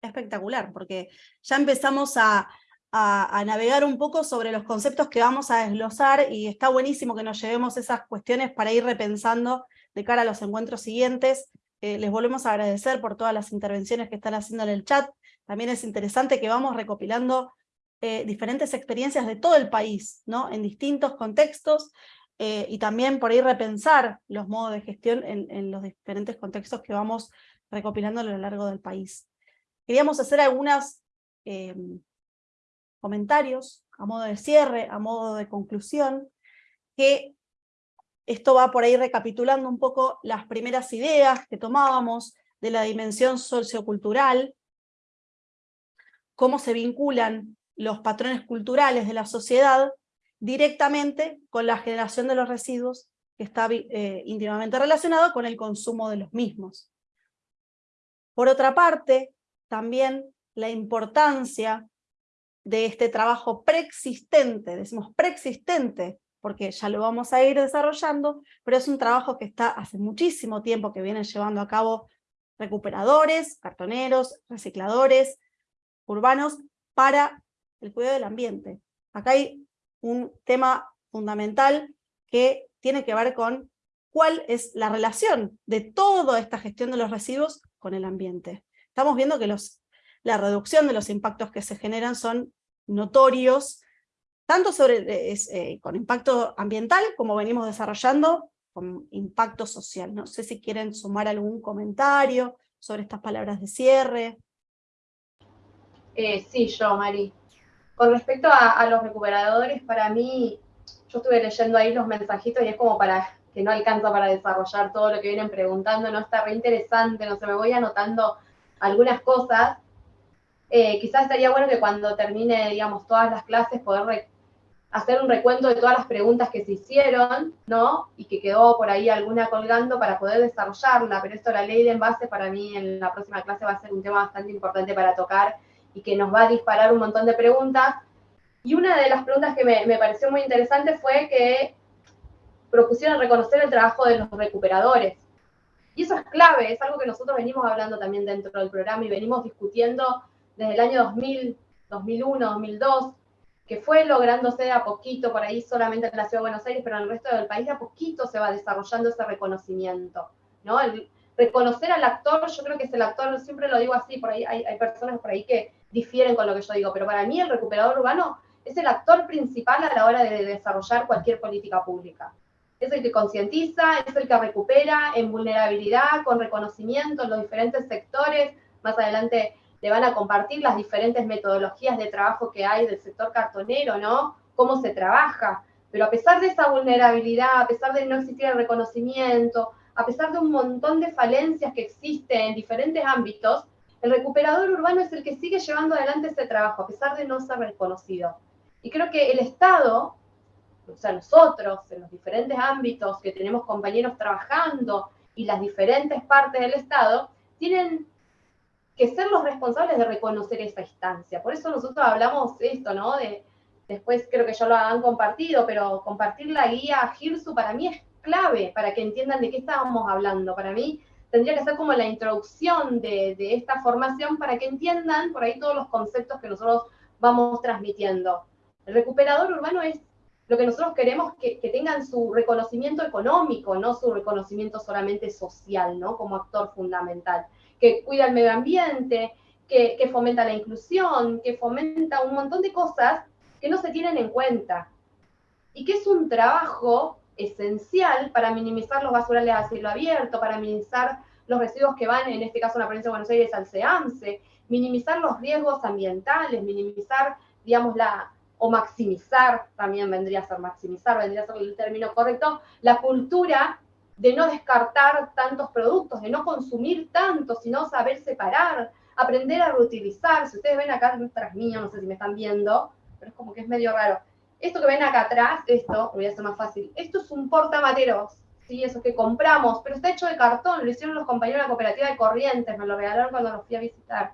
Espectacular, porque ya empezamos a, a, navegar un poco sobre los conceptos que vamos a desglosar y está buenísimo que nos llevemos esas cuestiones para ir repensando de cara a los encuentros siguientes. Eh, les volvemos a agradecer por todas las intervenciones que están haciendo en el chat. También es interesante que vamos recopilando eh, diferentes experiencias de todo el país, ¿no? en distintos contextos, eh, y también por ahí repensar los modos de gestión en, los diferentes contextos que vamos recopilando a lo largo del país. Queríamos hacer algunos eh, comentarios a modo de cierre, a modo de conclusión, que esto va por ahí recapitulando un poco las primeras ideas que tomábamos de la dimensión sociocultural, cómo se vinculan los patrones culturales de la sociedad directamente con la generación de los residuos que está eh, íntimamente relacionado con el consumo de los mismos. Por otra parte, también la importancia de este trabajo preexistente, decimos preexistente, porque ya lo vamos a ir desarrollando, pero es un trabajo que está hace muchísimo tiempo que vienen llevando a cabo recuperadores, cartoneros, recicladores, urbanos, para el cuidado del ambiente. Acá hay un tema fundamental que tiene que ver con cuál es la relación de toda esta gestión de los residuos con el ambiente. Estamos viendo que los, la reducción de los impactos que se generan son notorios, tanto sobre, eh, con impacto ambiental, como venimos desarrollando, con impacto social. No sé si quieren sumar algún comentario sobre estas palabras de cierre. Eh, sí, yo, Mari. Con respecto a, los recuperadores, para mí, yo estuve leyendo ahí los mensajitos y es como para que no alcanza para desarrollar todo lo que vienen preguntando, no está re interesante, no sé, me voy anotando algunas cosas. Eh, quizás estaría bueno que cuando termine, digamos, todas las clases, poder hacer un recuento de todas las preguntas que se hicieron, ¿no? Y que quedó por ahí alguna colgando para poder desarrollarla, pero esto, la ley de envase, para mí en la próxima clase va a ser un tema bastante importante para tocar y que nos va a disparar un montón de preguntas. Y una de las preguntas que me, pareció muy interesante fue que propusieron reconocer el trabajo de los recuperadores. Y eso es clave, es algo que nosotros venimos hablando también dentro del programa y venimos discutiendo desde el año 2000, 2001, 2002, que fue lográndose de a poquito, por ahí solamente en la Ciudad de Buenos Aires, pero en el resto del país de a poquito se va desarrollando ese reconocimiento, ¿no? Reconocer al actor, yo creo que es el actor, siempre lo digo así, por ahí hay, hay personas por ahí que difieren con lo que yo digo, pero para mí el recuperador urbano es el actor principal a la hora de desarrollar cualquier política pública. Es el que concientiza, es el que recupera en vulnerabilidad, con reconocimiento en los diferentes sectores. Más adelante le van a compartir las diferentes metodologías de trabajo que hay del sector cartonero, ¿no? Cómo se trabaja. Pero a pesar de esa vulnerabilidad, a pesar de no existir el reconocimiento, a pesar de un montón de falencias que existen en diferentes ámbitos, el recuperador urbano es el que sigue llevando adelante ese trabajo, a pesar de no ser reconocido. Y creo que el Estado, o sea, nosotros, en los diferentes ámbitos que tenemos compañeros trabajando y las diferentes partes del Estado, tienen que ser los responsables de reconocer esa instancia. Por eso nosotros hablamos esto, ¿no? De, después creo que ya lo han compartido, pero compartir la guía GIRSU para mí es clave para que entiendan de qué estábamos hablando. Para mí tendría que ser como la introducción de, esta formación para que entiendan por ahí todos los conceptos que nosotros vamos transmitiendo. El recuperador urbano es lo que nosotros queremos que, tengan su reconocimiento económico, no su reconocimiento solamente social, ¿no? Como actor fundamental, que cuida el medio ambiente, que, que fomenta la inclusión, que fomenta un montón de cosas que no se tienen en cuenta. Y que es un trabajo esencial para minimizar los basurales a cielo abierto, para minimizar los residuos que van, en este caso en la provincia de Buenos Aires, al CEAMSE, minimizar los riesgos ambientales, minimizar, digamos, la, o maximizar, también vendría a ser maximizar, vendría a ser el término correcto, la cultura de no descartar tantos productos, de no consumir tanto, sino saber separar, aprender a reutilizar. Si ustedes ven acá tras mío, no sé si me están viendo, pero es como que es medio raro. Esto que ven acá atrás, esto, voy a hacer más fácil, esto es un portamateros, ¿sí? Eso que compramos, pero está hecho de cartón, lo hicieron los compañeros de la cooperativa de Corrientes, me lo regalaron cuando los fui a visitar.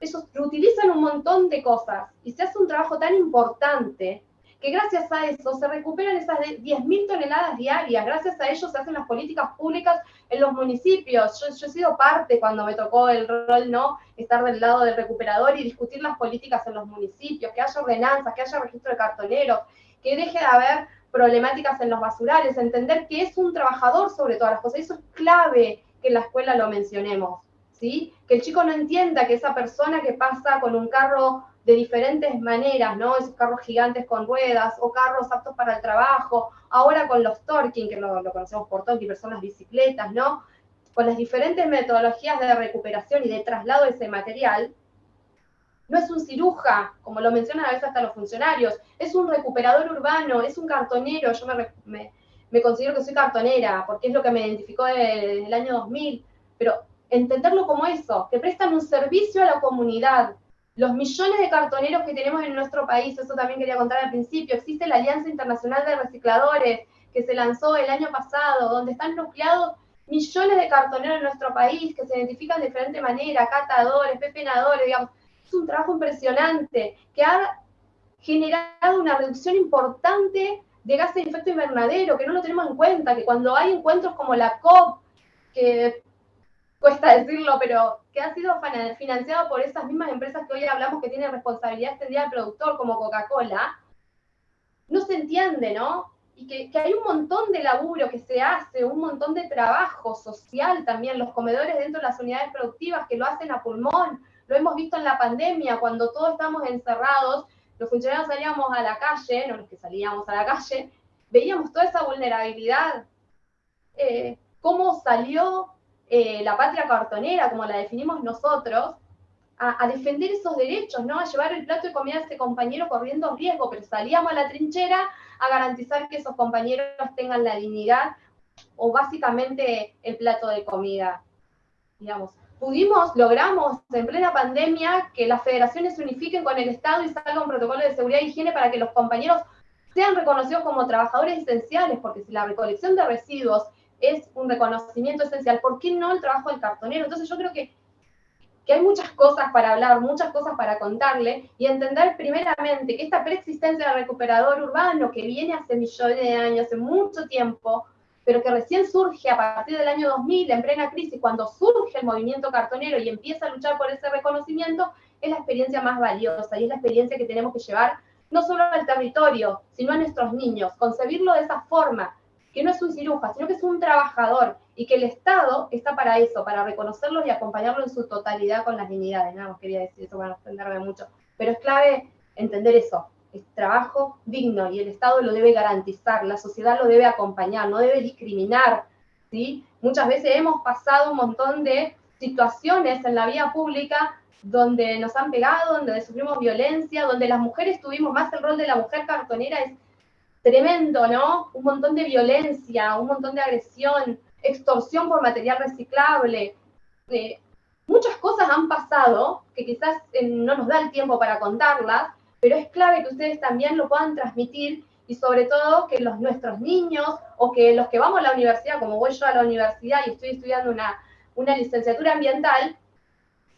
Ellos reutilizan un montón de cosas y se hace un trabajo tan importante que gracias a eso se recuperan esas 10.000 toneladas diarias, gracias a ello se hacen las políticas públicas en los municipios. Yo, he sido parte cuando me tocó el rol, ¿no? Estar del lado del recuperador y discutir las políticas en los municipios, que haya ordenanzas, que haya registro de cartoneros, que deje de haber problemáticas en los basurales, entender que es un trabajador sobre todas las cosas. Eso es clave que en la escuela lo mencionemos, ¿sí? Que el chico no entienda que esa persona que pasa con un carro de diferentes maneras, ¿no? Esos carros gigantes con ruedas o carros aptos para el trabajo, ahora con los Torking, que lo, conocemos por Torking, personas bicicletas, ¿no? Con las diferentes metodologías de recuperación y de traslado de ese material, no es un ciruja, como lo mencionan a veces hasta los funcionarios, es un recuperador urbano, es un cartonero, yo me, me, considero que soy cartonera, porque es lo que me identificó desde el año 2000, pero entenderlo como eso, que prestan un servicio a la comunidad. Los millones de cartoneros que tenemos en nuestro país, eso también quería contar al principio, existe la Alianza Internacional de Recicladores, que se lanzó el año pasado, donde están nucleados millones de cartoneros en nuestro país que se identifican de diferente manera, catadores, pepenadores, digamos, es un trabajo impresionante que ha generado una reducción importante de gases de efecto invernadero, que no lo tenemos en cuenta, que cuando hay encuentros como la COP, que cuesta decirlo, pero que ha sido financiado por esas mismas empresas que hoy hablamos que tienen responsabilidad extendida del productor, como Coca-Cola, no se entiende, ¿no? Y que, que, hay un montón de laburo que se hace, un montón de trabajo social también, los comedores dentro de las unidades productivas que lo hacen a pulmón, lo hemos visto en la pandemia, cuando todos estamos encerrados, los funcionarios salíamos a la calle, no los que salíamos a la calle, veíamos toda esa vulnerabilidad. Eh, cómo salió eh, la patria cartonera, como la definimos nosotros, a, a, defender esos derechos, ¿no? A llevar el plato de comida a ese compañero corriendo riesgo, pero salíamos a la trinchera a garantizar que esos compañeros tengan la dignidad o básicamente el plato de comida, digamos pudimos, logramos en plena pandemia que las federaciones se unifiquen con el Estado y salga un protocolo de seguridad e higiene para que los compañeros sean reconocidos como trabajadores esenciales, porque si la recolección de residuos es un reconocimiento esencial, ¿por qué no el trabajo del cartonero? Entonces yo creo que, que hay muchas cosas para hablar, muchas cosas para contarle y entender primeramente que esta preexistencia del recuperador urbano que viene hace millones de años, hace mucho tiempo, pero que recién surge a partir del año 2000, en plena crisis, cuando surge el movimiento cartonero y empieza a luchar por ese reconocimiento, es la experiencia más valiosa y es la experiencia que tenemos que llevar no solo al territorio, sino a nuestros niños, concebirlo de esa forma, que no es un ciruja, sino que es un trabajador y que el Estado está para eso, para reconocerlo y acompañarlo en su totalidad con las dignidades. Nada más quería decir eso para extenderme mucho, pero es clave entender eso, es trabajo digno y el Estado lo debe garantizar, la sociedad lo debe acompañar, no debe discriminar. ¿sí? Muchas veces hemos pasado un montón de situaciones en la vía pública donde nos han pegado, donde sufrimos violencia, donde las mujeres tuvimos más el rol de la mujer cartonera, es tremendo, ¿no? Un montón de violencia, un montón de agresión, extorsión por material reciclable. Eh, muchas cosas han pasado que quizás eh, no nos da el tiempo para contarlas, pero es clave que ustedes también lo puedan transmitir y sobre todo que los, nuestros niños o que los que vamos a la universidad, como voy yo a la universidad y estoy estudiando una, una licenciatura ambiental,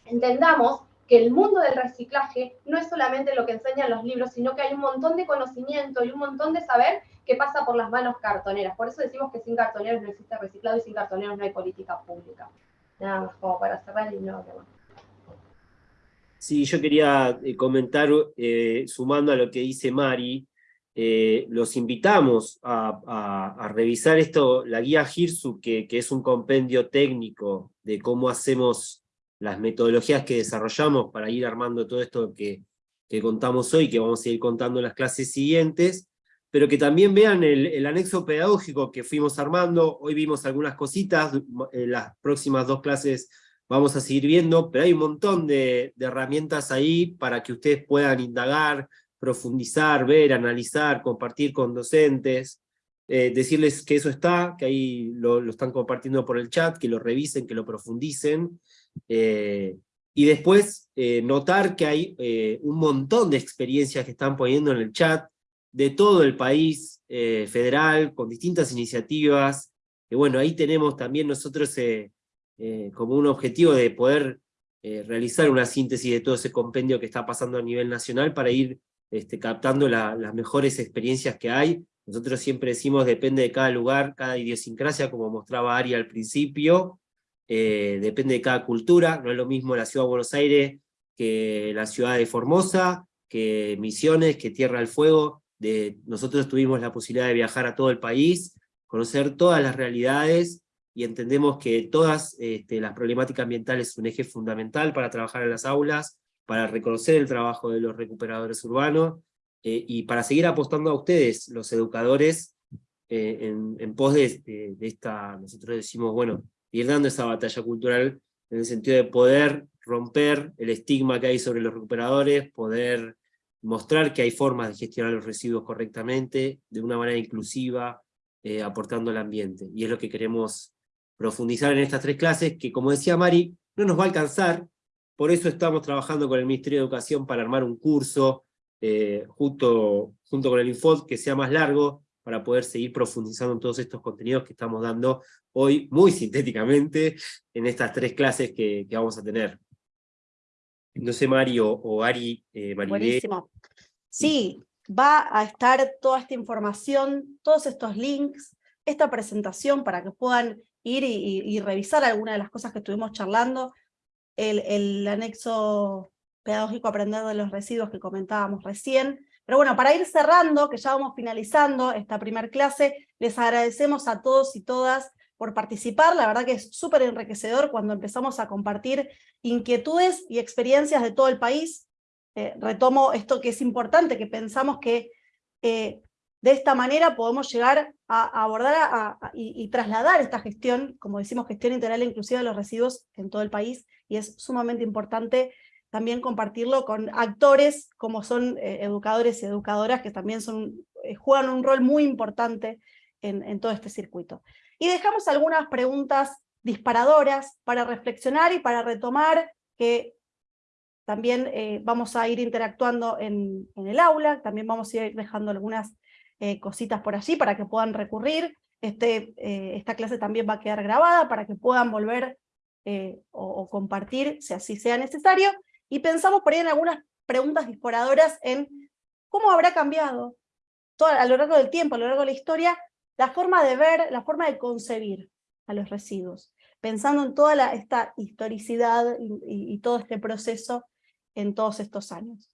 entendamos que el mundo del reciclaje no es solamente lo que enseñan los libros, sino que hay un montón de conocimiento y un montón de saber que pasa por las manos cartoneras. Por eso decimos que sin cartoneros no existe reciclado y sin cartoneros no hay política pública. Nada más como para cerrar y no Sí, yo quería eh, comentar, eh, sumando a lo que dice Mari, eh, los invitamos a, revisar esto, la guía GIRSU, que, que, es un compendio técnico de cómo hacemos las metodologías que desarrollamos para ir armando todo esto que, que contamos hoy, que vamos a ir contando en las clases siguientes, pero que también vean el, anexo pedagógico que fuimos armando, hoy vimos algunas cositas, en las próximas dos clases vamos a seguir viendo, pero hay un montón de, de herramientas ahí para que ustedes puedan indagar, profundizar, ver, analizar, compartir con docentes, eh, decirles que eso está, que ahí lo, están compartiendo por el chat, que lo revisen, que lo profundicen, eh, y después eh, notar que hay un montón de experiencias que están poniendo en el chat, de todo el país federal, con distintas iniciativas, y bueno, ahí tenemos también nosotros como un objetivo de poder realizar una síntesis de todo ese compendio que está pasando a nivel nacional para ir este, captando las mejores experiencias que hay. Nosotros siempre decimos, depende de cada lugar, cada idiosincrasia, como mostraba Ari al principio, eh, depende de cada cultura, no es lo mismo la ciudad de Buenos Aires que la ciudad de Formosa, que Misiones, que Tierra del Fuego, de, nosotros tuvimos la posibilidad de viajar a todo el país, conocer todas las realidades, y entendemos que todas este, las problemáticas ambientales son un eje fundamental para trabajar en las aulas, para reconocer el trabajo de los recuperadores urbanos, eh, y para seguir apostando a ustedes, los educadores, eh, en, pos de, esta, nosotros decimos, bueno, ir dando esa batalla cultural en el sentido de poder romper el estigma que hay sobre los recuperadores, poder mostrar que hay formas de gestionar los residuos correctamente, de una manera inclusiva, eh, aportando al ambiente. Y es lo que queremos profundizar en estas tres clases, que como decía Mari, no nos va a alcanzar, por eso estamos trabajando con el Ministerio de Educación para armar un curso eh, junto, junto con el Infod que sea más largo, para poder seguir profundizando en todos estos contenidos que estamos dando hoy muy sintéticamente en estas tres clases que, vamos a tener. No sé, Mario o Ari, eh, Buenísimo. Sí, va a estar toda esta información, todos estos links, esta presentación para que puedan ir y revisar algunas de las cosas que estuvimos charlando, el, anexo pedagógico aprender de los residuos que comentábamos recién. Pero bueno, para ir cerrando, que ya vamos finalizando esta primera clase, les agradecemos a todos y todas por participar, la verdad que es súper enriquecedor cuando empezamos a compartir inquietudes y experiencias de todo el país. Eh, retomo esto que es importante, que pensamos que eh, de esta manera podemos llegar a, abordar y, trasladar esta gestión, como decimos, gestión integral e inclusiva de los residuos en todo el país, y es sumamente importante también compartirlo con actores como son eh, educadores y educadoras que también son, eh, juegan un rol muy importante en, todo este circuito. Y dejamos algunas preguntas disparadoras para reflexionar y para retomar que también eh, vamos a ir interactuando en, en, el aula, también vamos a ir dejando algunas cositas por allí para que puedan recurrir. Este, esta clase también va a quedar grabada para que puedan volver o, compartir si así sea necesario. Y pensamos por ahí en algunas preguntas disparadoras en cómo habrá cambiado todo, a lo largo del tiempo, a lo largo de la historia, la forma de ver, la forma de concebir a los residuos, pensando en toda esta historicidad y todo este proceso en todos estos años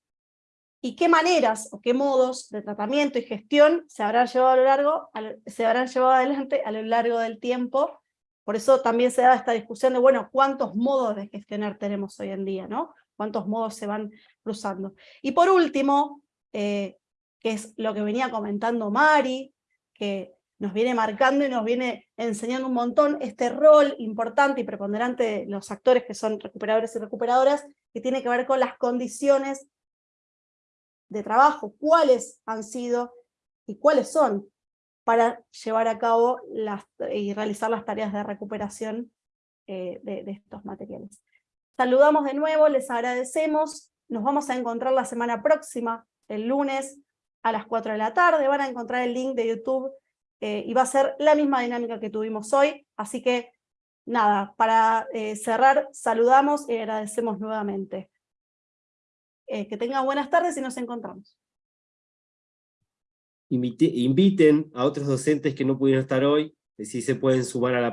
y qué maneras o qué modos de tratamiento y gestión se habrán llevado, a lo largo, se habrán llevado adelante a lo largo del tiempo. Por eso también se da esta discusión de, bueno, cuántos modos de gestionar tenemos hoy en día, ¿no? Cuántos modos se van cruzando. Y por último, eh, que es lo que venía comentando Mari, que nos viene marcando y nos viene enseñando un montón este rol importante y preponderante de los actores que son recuperadores y recuperadoras, que tiene que ver con las condiciones de trabajo, cuáles han sido y cuáles son para llevar a cabo las, y realizar las tareas de recuperación eh, de, estos materiales. Saludamos de nuevo, les agradecemos, nos vamos a encontrar la semana próxima, el lunes a las 4 de la tarde, van a encontrar el link de YouTube eh, y va a ser la misma dinámica que tuvimos hoy, así que nada, para eh, cerrar, saludamos y agradecemos nuevamente. Eh, que tengan buenas tardes y nos encontramos. invite- inviten a otros docentes que no pudieron estar hoy, si se pueden sumar a la